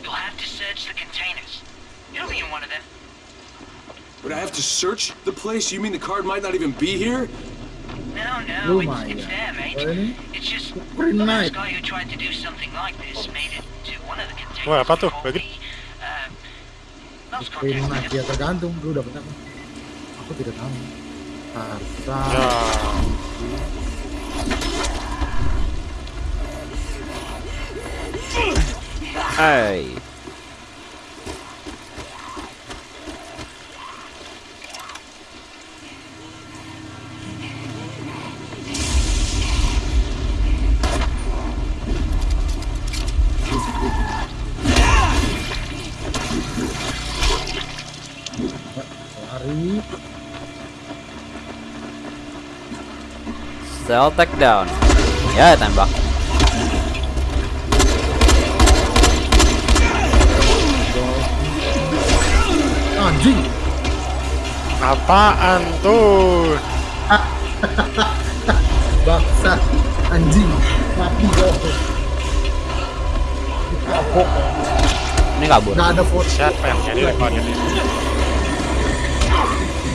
You'll have to search the containers. It'll be in one of them. But I have to search the place? You mean the card might not even be here? No, no, it's, Lumayan. it's there, mate. Oh, ini It's just pretty the nice. last guy who tried to do something like this made it to one of the containers. Wah, apa tuh? before Bagi- we, uh, lost Green contact Knight with ya tergantung lu dapat apa. Aku tidak tahu. Harta. Ya. Hai. Lari. Stealth takedown. Ya, tembak. Anjing. Apaan tuh? [LAUGHS] Baksa. Anjing. Mati kok. Kapok. Ini kabur. Nggak ada foto. Siapa yang jadi rekod ini?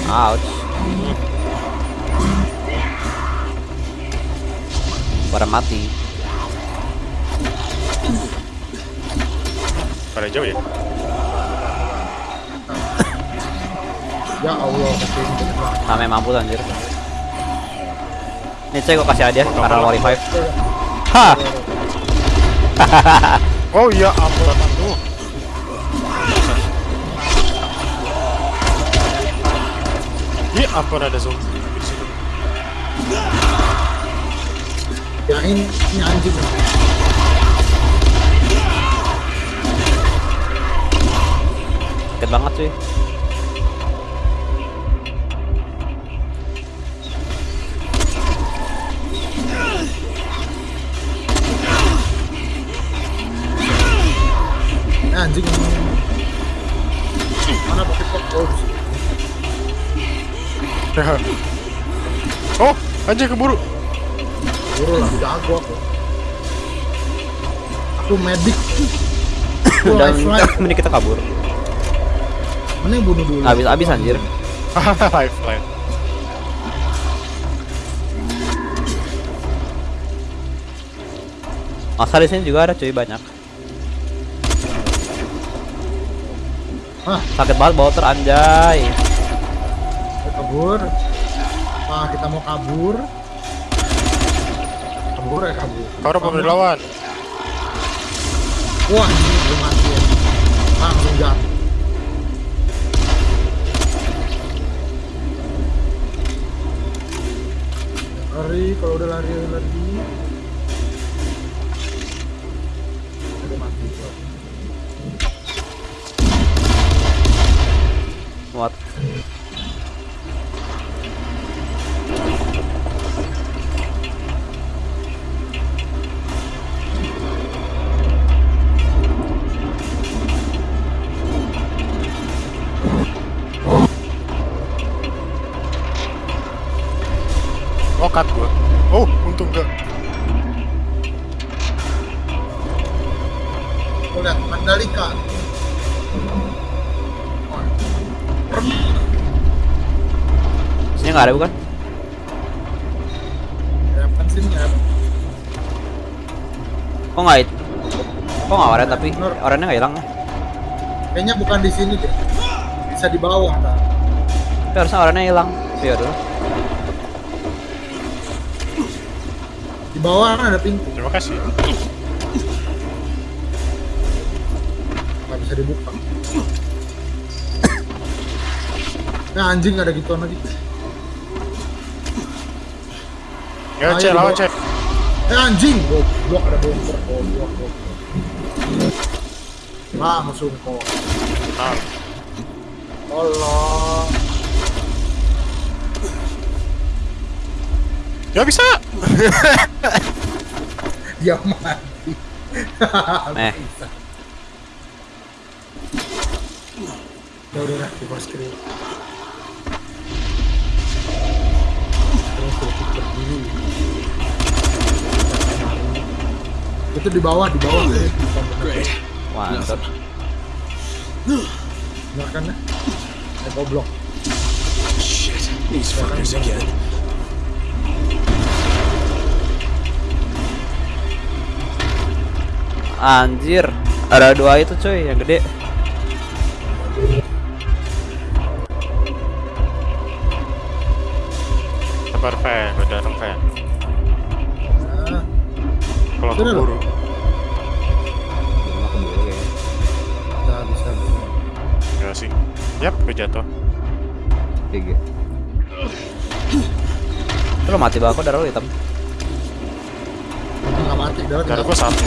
Ouch. Pada mati. Pada jauh ya? Ya Allah. Sampai mampu anjir. Nih cek gue kasih hadiah karena mau revive. Hah. Oh iya, ampun tuh. Iya ampun ada zombie di situ. Ya ini, ini anjing. Sakit banget cuy. Anjing. Mana pakai kok? Oh. Oh, anjing keburu. Buru lah, jago aku. Aku medik. [COUGHS] Mending kita kabur. Mending bunuh dulu. Habis habis anjir. [LAUGHS] Lifeline. Masa di sini juga ada cuy banyak. Hah, Sakit banget bau teranjay. Kabur. Ah, kita mau kabur. Kabur ya kabur. Kau udah mau dilawan. Wah, belum mati ya. Langsung jatuh. Lari, kalau udah lari lari. What? Oh, cut gua. Oh, untung. Kau lihat Mandalika. Nggak ada bukan? Ya, kan sini ya. Kok nggak it? Kok nggak oren tapi orennya nggak hilang? Kayaknya bukan di sini deh. Bisa di bawah. Kan? Tapi harusnya orennya hilang. Iya dulu. Di bawah kan ada pintu. Terima kasih. nggak bisa dibuka. Nah anjing ada gituan lagi. Ya, cek lawan cek. Eh anjing, goblok ada bomber, goblok, goblok. Langsung kok. Nah, Tolong. ya bisa. Dia [LAUGHS] mati. [LAUGHS] Eh. Bisa. Ya udah di first screen. Itu di bawah, di bawah. Mantap. Benar kan ya? Eh, goblok. Shit. These fuckers again. Anjir. Ada dua itu cuy yang gede. Sabar. Gue datang, Fen. Nah, Kalau keburu. Belum keburu ya. bisa. Enggak sih. Yap, gue jatuh. GG. Itu lo mati bako darah lo hitam. Nggak mati, darah Darah gue satu.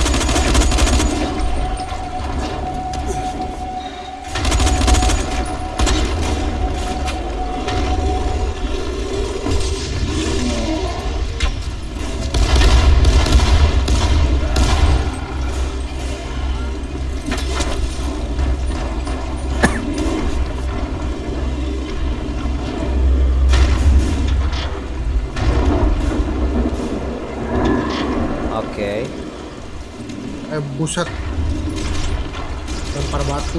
Buset. Lempar batu.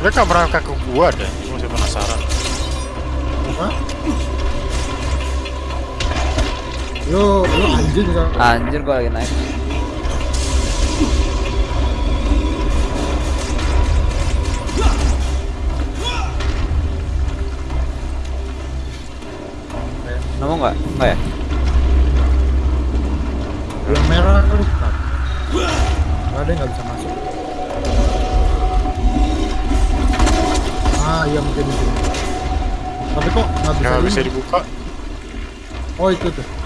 Mereka merangkak ke gua deh. Gue masih penasaran. Apa? Yo, yo anjing kan. Anjir gua lagi naik. Nggak? Nggak ya? Yang merah kali kan. Gak ada yang nggak bisa masuk. Ah iya mungkin itu. Tapi kok nggak bisa, Nggak bisa dibuka. Oh itu tuh.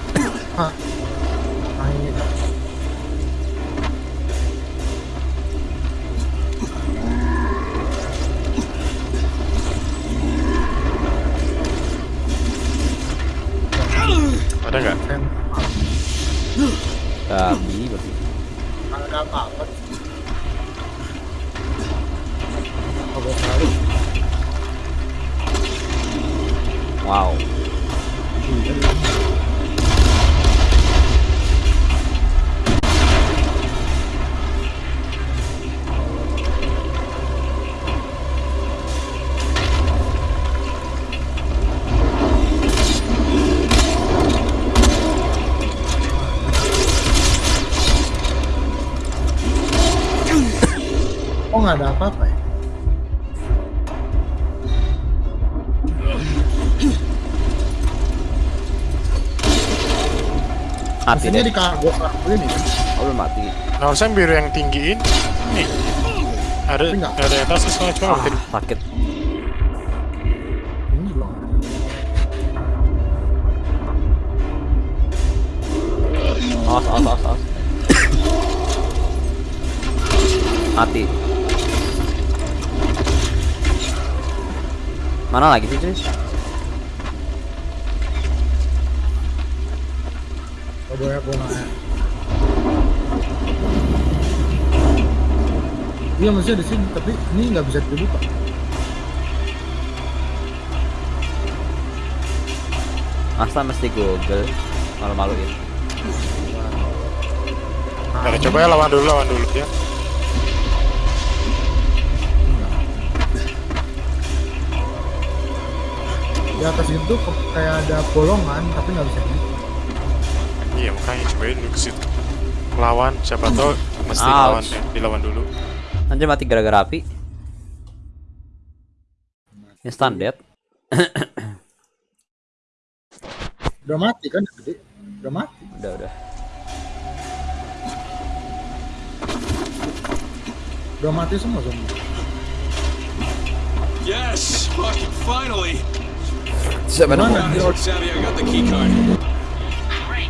Mati Mesinnya deh. di kargo kargo ini kan? Oh, belum mati. Nah, harusnya biru yang tinggiin. Nih. Ada, ada yang atas semua cuma Ah, sakit. Awas, awas, awas, awas. Mati. Mana lagi sih, cuy? Oh banyak gunanya. Iya maksudnya di sini, tapi ini nggak bisa dibuka. Masa mesti Google? Malu-maluin. Nah, coba ya lawan dulu, lawan dulu ya. Di atas itu kayak ada bolongan, tapi nggak bisa. Iya, makanya cobain dulu ke situ. Lawan, siapa tahu mesti Ouch. lawan ya, dilawan dulu. Anjir mati gara-gara api. Instant death. [COUGHS] Udah mati kan, gede. Udah mati. Udah, udah. Udah mati semua zombie. Yes! Fucking finally! Siapa Mana? Savvy, I got the key card.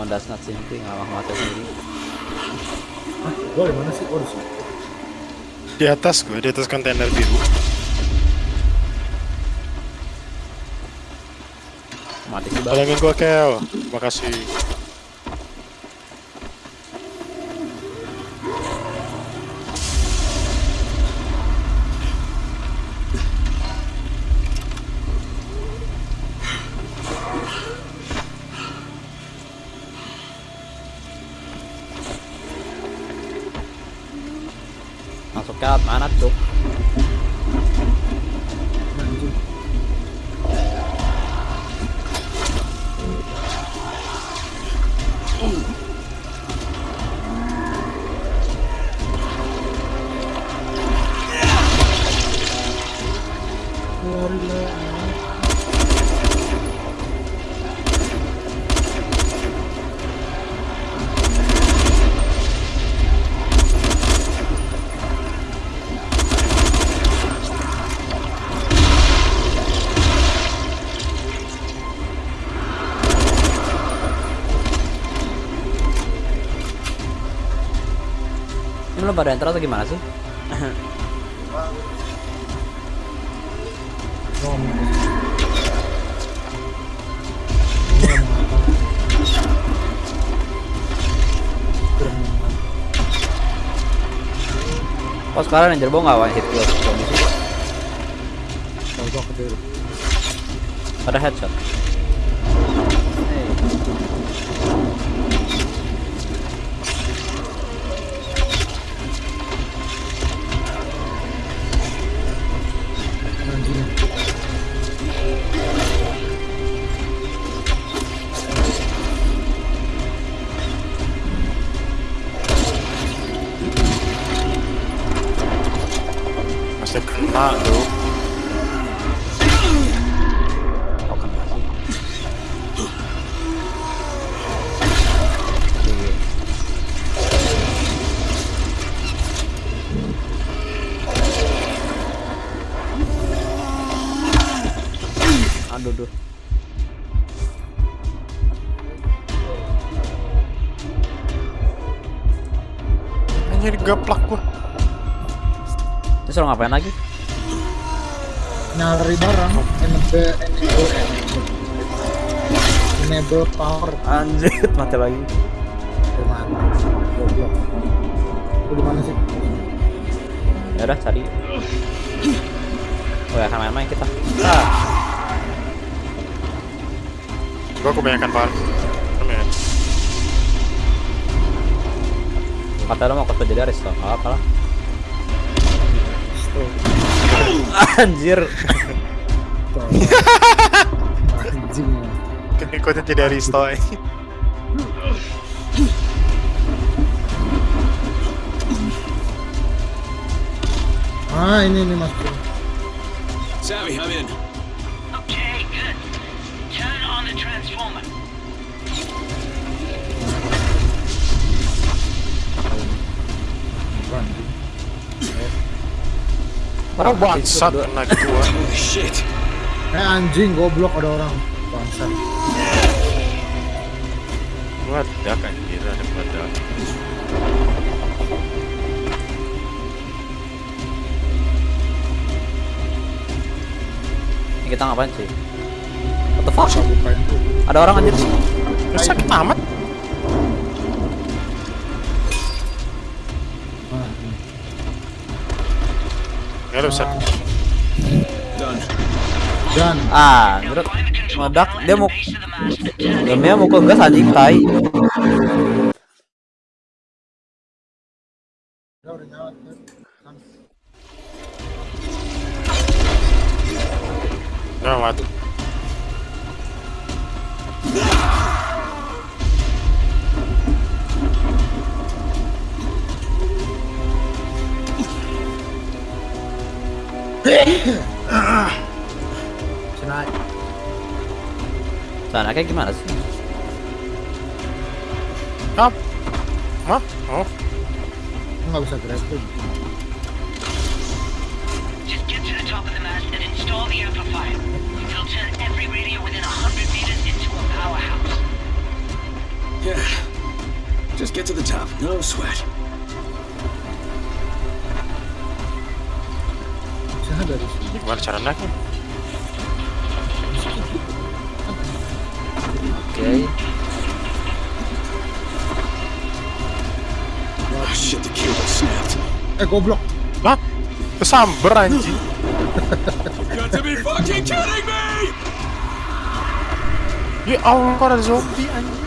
Oh, that's not simply ngalah mati sendiri. Hah? Gua di mana sih? Oh, di atas gue, di atas kontainer biru. Mati sih bang. Tolongin gue, Kel. Makasih. Ini lo pada enter atau gimana sih? Oh sekarang Ranger Bow nggak one hit kill zombie. Pada headshot. Anjir Aris toh. Apa lah? Anjir. anjing Ikutnya jadi Aristo. ah ini ini mas Savvy, I'm in. Okay, good. Turn on the transformer. Orang Bangsat kena gua. Shit. eh anjing goblok ada orang bangsat Meledak anjir ada meledak. Ini kita ngapain sih? What the fuck? Ada orang anjir. Lu sakit amat. Ya lu bisa. Done. dan Ah, control Meledak. Dia mau it. Dia mukul gas anjing tai. Sana kayak gimana sih? Apa? Hah? Oh, nggak bisa grappling Just get to the top of the mast and install the amplifier. It'll turn every radio within 100 meters into a powerhouse. Yeah. Just get to the top. No sweat. bisa dari sini gimana cara naiknya? Oke. Oh shit, the cable snapped. eh goblok Hah? Kesamber anjing. Got to be fucking kidding me! Ya Allah kok ada zombie anjing.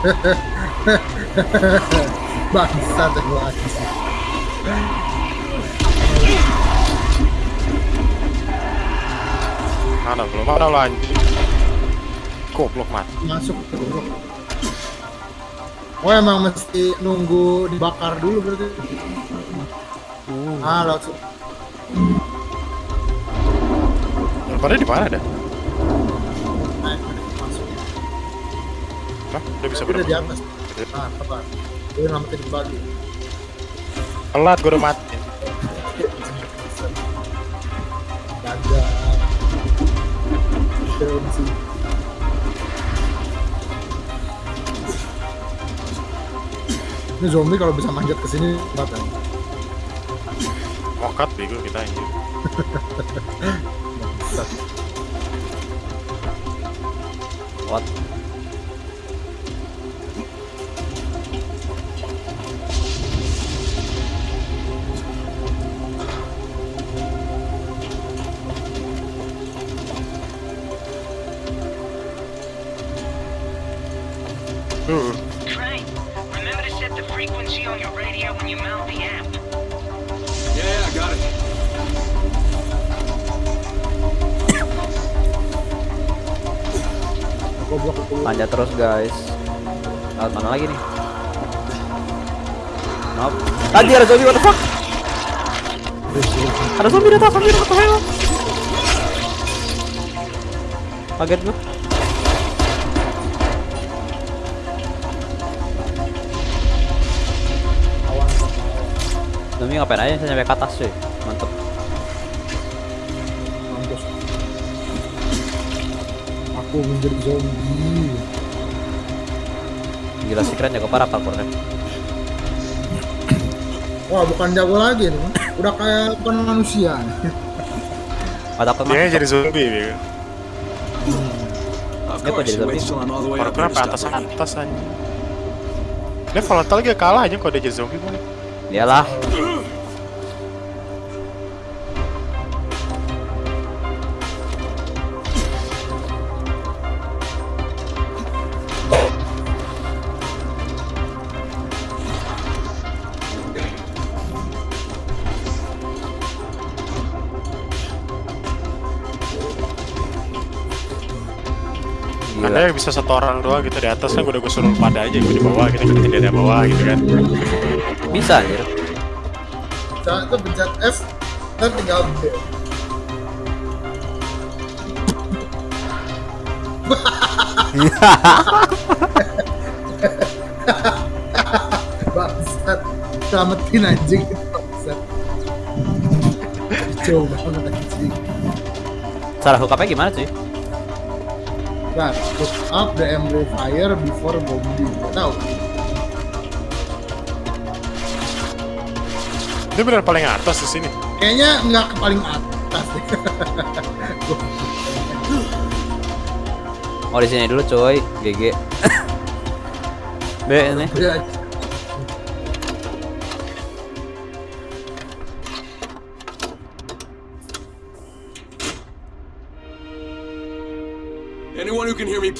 [LAUGHS] bangsat lagi Mana belum ada lo anjing. Goblok mati. masuk goblok oh emang mesti nunggu dibakar dulu berarti ah langsung di mana dah? masuk Hah? Udah bisa Tapi udah di berapa? atas nah apa dia nyelamatin kembali Telat gue udah mati. gagal film sih ini zombie kalau bisa manjat ke sini kan Mokat bego kita anjing. [LAUGHS] What? Panjat terus guys. Lewat mana lagi nih? Nope. Tadi ada zombie what the fuck? Ada zombie datang, zombie datang, ayo. Kaget gua. Zombie ngapain aja saya nyampe ke atas cuy. Mantep. Aku menjadi zombie. Gila sih keren jago parah parkournya. Wah, bukan jago lagi nih. Udah kayak bukan manusia. Otak Dia mah. jadi zombie. Of Dia kok jadi zombie? Parkour apa atas atas aja. Dia volatile juga kalah aja kalau dia jadi zombie boleh. Iyalah. Bisa satu orang doang gitu di atas kan udah gue suruh pada aja gue di bawah gitu kita di bawah gitu kan. Bisa anjir. Saat itu pencet F, dan tinggal B. [LAUGHS] Bangsat, selamatin anjing bangsat. Coba banget anjing. Up-nya gimana cuy? Nah, hook up the amplifier before bombing. Gak tau. Dia benar paling atas di sini. Kayaknya nggak ke paling atas deh. Oh di sini dulu coy, GG. B ini.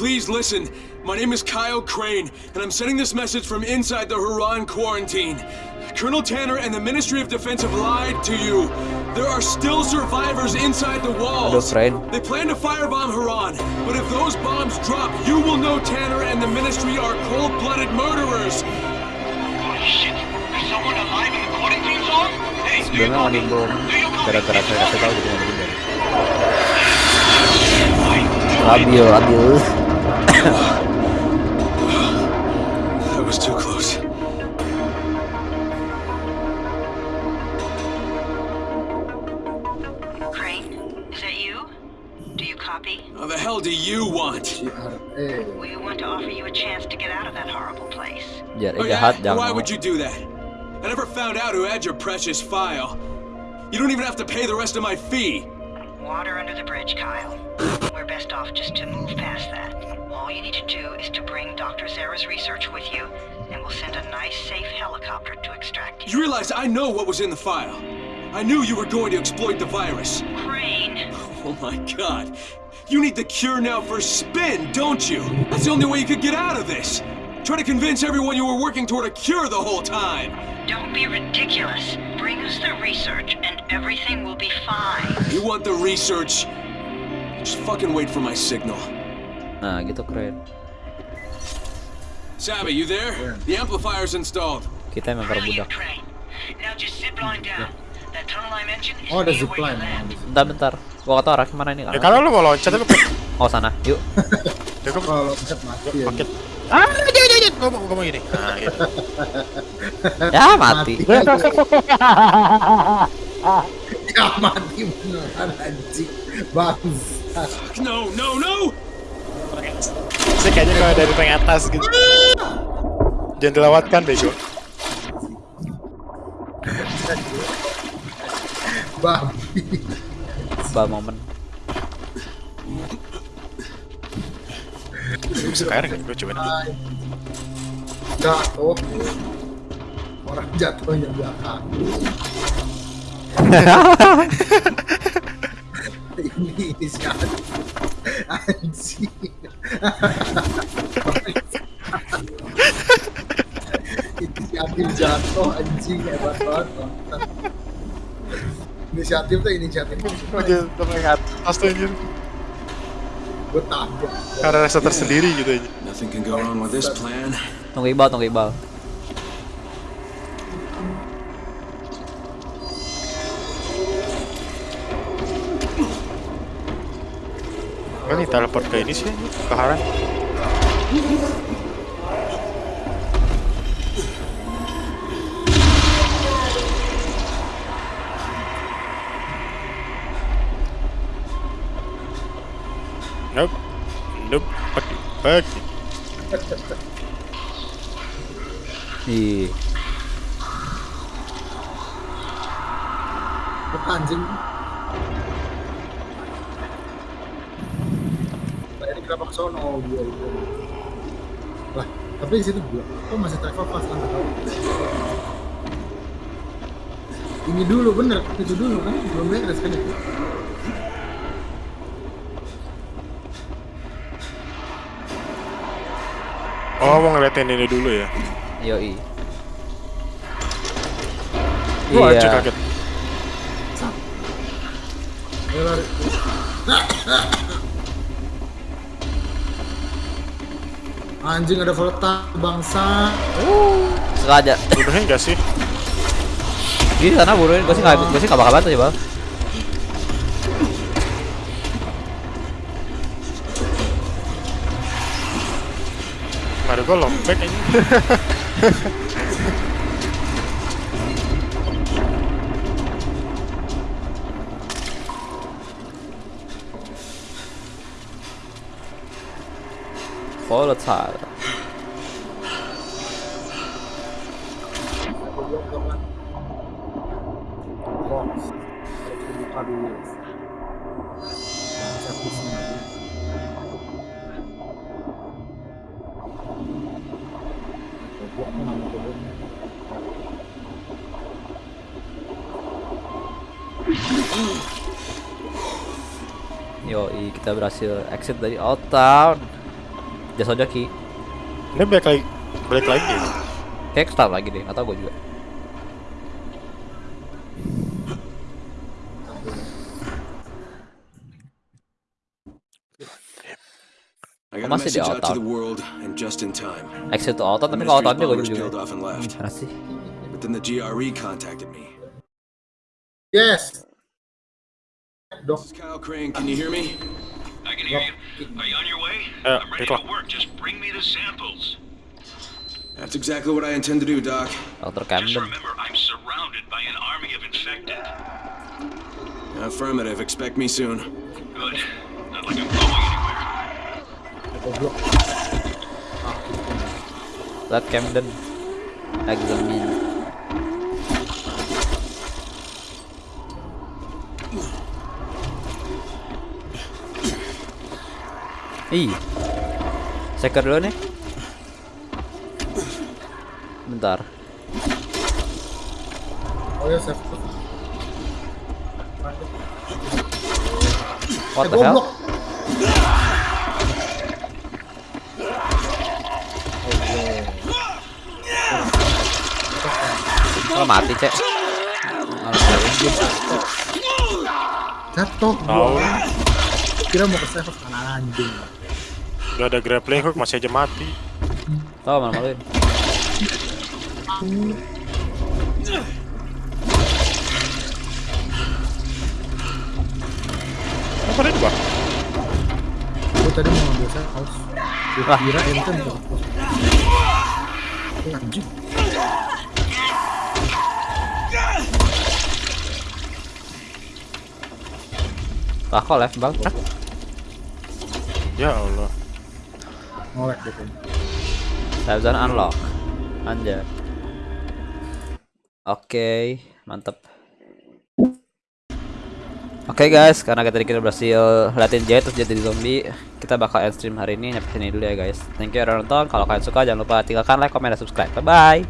Please listen. My name is Kyle Crane, and I'm sending this message from inside the Huron quarantine. Colonel Tanner and the Ministry of Defense have lied to you. There are still survivors inside the walls. Aduh, Crane. They plan to firebomb Huron, but if those bombs drop, you will know Tanner and the Ministry are cold-blooded murderers. Holy shit. There's someone alive in the quarantine zone? Hey, do you Sebelumnya mau copy? dibom. Do you copy? Gara-gara saya kasih That was too close. Crane, is that you? Do you copy? How the hell do you want? We want to offer you a chance to get out of that horrible place. Biar Oh, jahat yeah? jangan. Why mau. would you do that? I never found out who had your precious file. You don't even have to pay the rest of my fee. Water under the bridge, Kyle. We're best off just to move past that. All you need to do is to bring Dr. Zara's research with you, and we'll send a nice, safe helicopter to extract you. You realize I know what was in the file. I knew you were going to exploit the virus. Crane! [LAUGHS] Oh my god. You need the cure now for spin, don't you? That's the only way you could get out of this. Try to convince everyone you were working toward a cure the whole time. Don't be ridiculous. Bring us the research, and everything will be fine. You want the research? Just fucking wait for my signal. Nah, gitu keren. Savvy, you there? The amplifier's installed. Kita memang perbudak. Is Oh, ada zipline. Bentar, bentar. Gua kata arah ke mana ini? Ya kalau lu mau loncat tapi Oh sana, yuk. [LAUGHS] ya kalau pencet mati paket. Ah, jangan jangan. Gue mau mau gini. Nah, gitu. [LAUGHS] Ya mati. [LAUGHS] Ya mati beneran anjing. Bangsat. No, no, no! Sih kayaknya kalau dari rank atas gitu. Jangan dilewatkan bego. Babi. Bal momen. Bisa kayak gue coba nih. Jatuh. Orang jatuhnya belakang. ini [LAUGHS] ini siapa? Anjing. Inisiatif jatuh anjing hebat banget. Inisiatif tuh inisiatif Gue jadi atas tuh anjir. gue tabrak. Karena rasa tersendiri gitu aja. Nothing can go wrong with this plan. Tunggu ibal, tunggu ibal. Kali teleport ke ini sih, ke Haran. Nope. Nope. Pagi. Ih, Apa anjing? Nah, ini kenapa ke sono? Oh, gua itu. Lah, tapi di situ gua. Kok masih travel fast kan. Ini dulu bener, itu dulu kan belum beres kan itu. Oh, mau ngeliatin ini dulu ya. yoi. Gua aja Iya. kaget. Anjing ada volatile bangsa. Sengaja. Bunuhin gak sih? Di sana buruin, gue sih nggak, gue sih nggak bakal bantu sih bang. Mari gua lompat ini. Volatile. Yoi, kita berhasil exit dari Old Town. Jasa Joki. Ini balik lagi. Balik lagi. Kayak start lagi deh, atau gue juga. I got a Masih di message out to Old the world, and just in time. Exit to Old Town, The tapi kalau Old Ministry's Town juga? But then the GRE contacted me. Yes. Dok, This is Kyle Crane. Can you hear me? I can hear you. Are you on your way? Uh, I'm ready Rico. to work. Just bring me the samples. That's exactly what I intend to do, Doc. Dr. Just Camden. remember, I'm surrounded by an army of infected. Affirmative. Expect me soon. Good. Not like I'm going anywhere. goblok. Let Camden examine. Ih. Seker dulu nih. Bentar. Oh ya, save. What the hell? Kalau mati, Cek. Jatuh. Tahu. gua. Kira mau ke save kan anjing. Udah ada grappling hook masih aja mati. Tahu mana maluin. Apa di bawah? Gue tadi mau ngambil save house. Gue Wah. kira ente mau ke Eh, Anjing. Ah, kok left bang? Ya Allah. Ngolek gitu. Zone unlock. Anjay. Oke, mantep. Oke guys, karena kita kita berhasil liatin Jay terus jadi zombie, kita bakal end stream hari ini nyampe sini dulu ya guys. Thank you udah nonton. Kalau kalian suka jangan lupa tinggalkan like, comment, dan subscribe. Bye bye.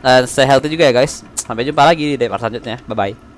Dan stay healthy juga ya guys. Sampai jumpa lagi di part selanjutnya. Bye bye.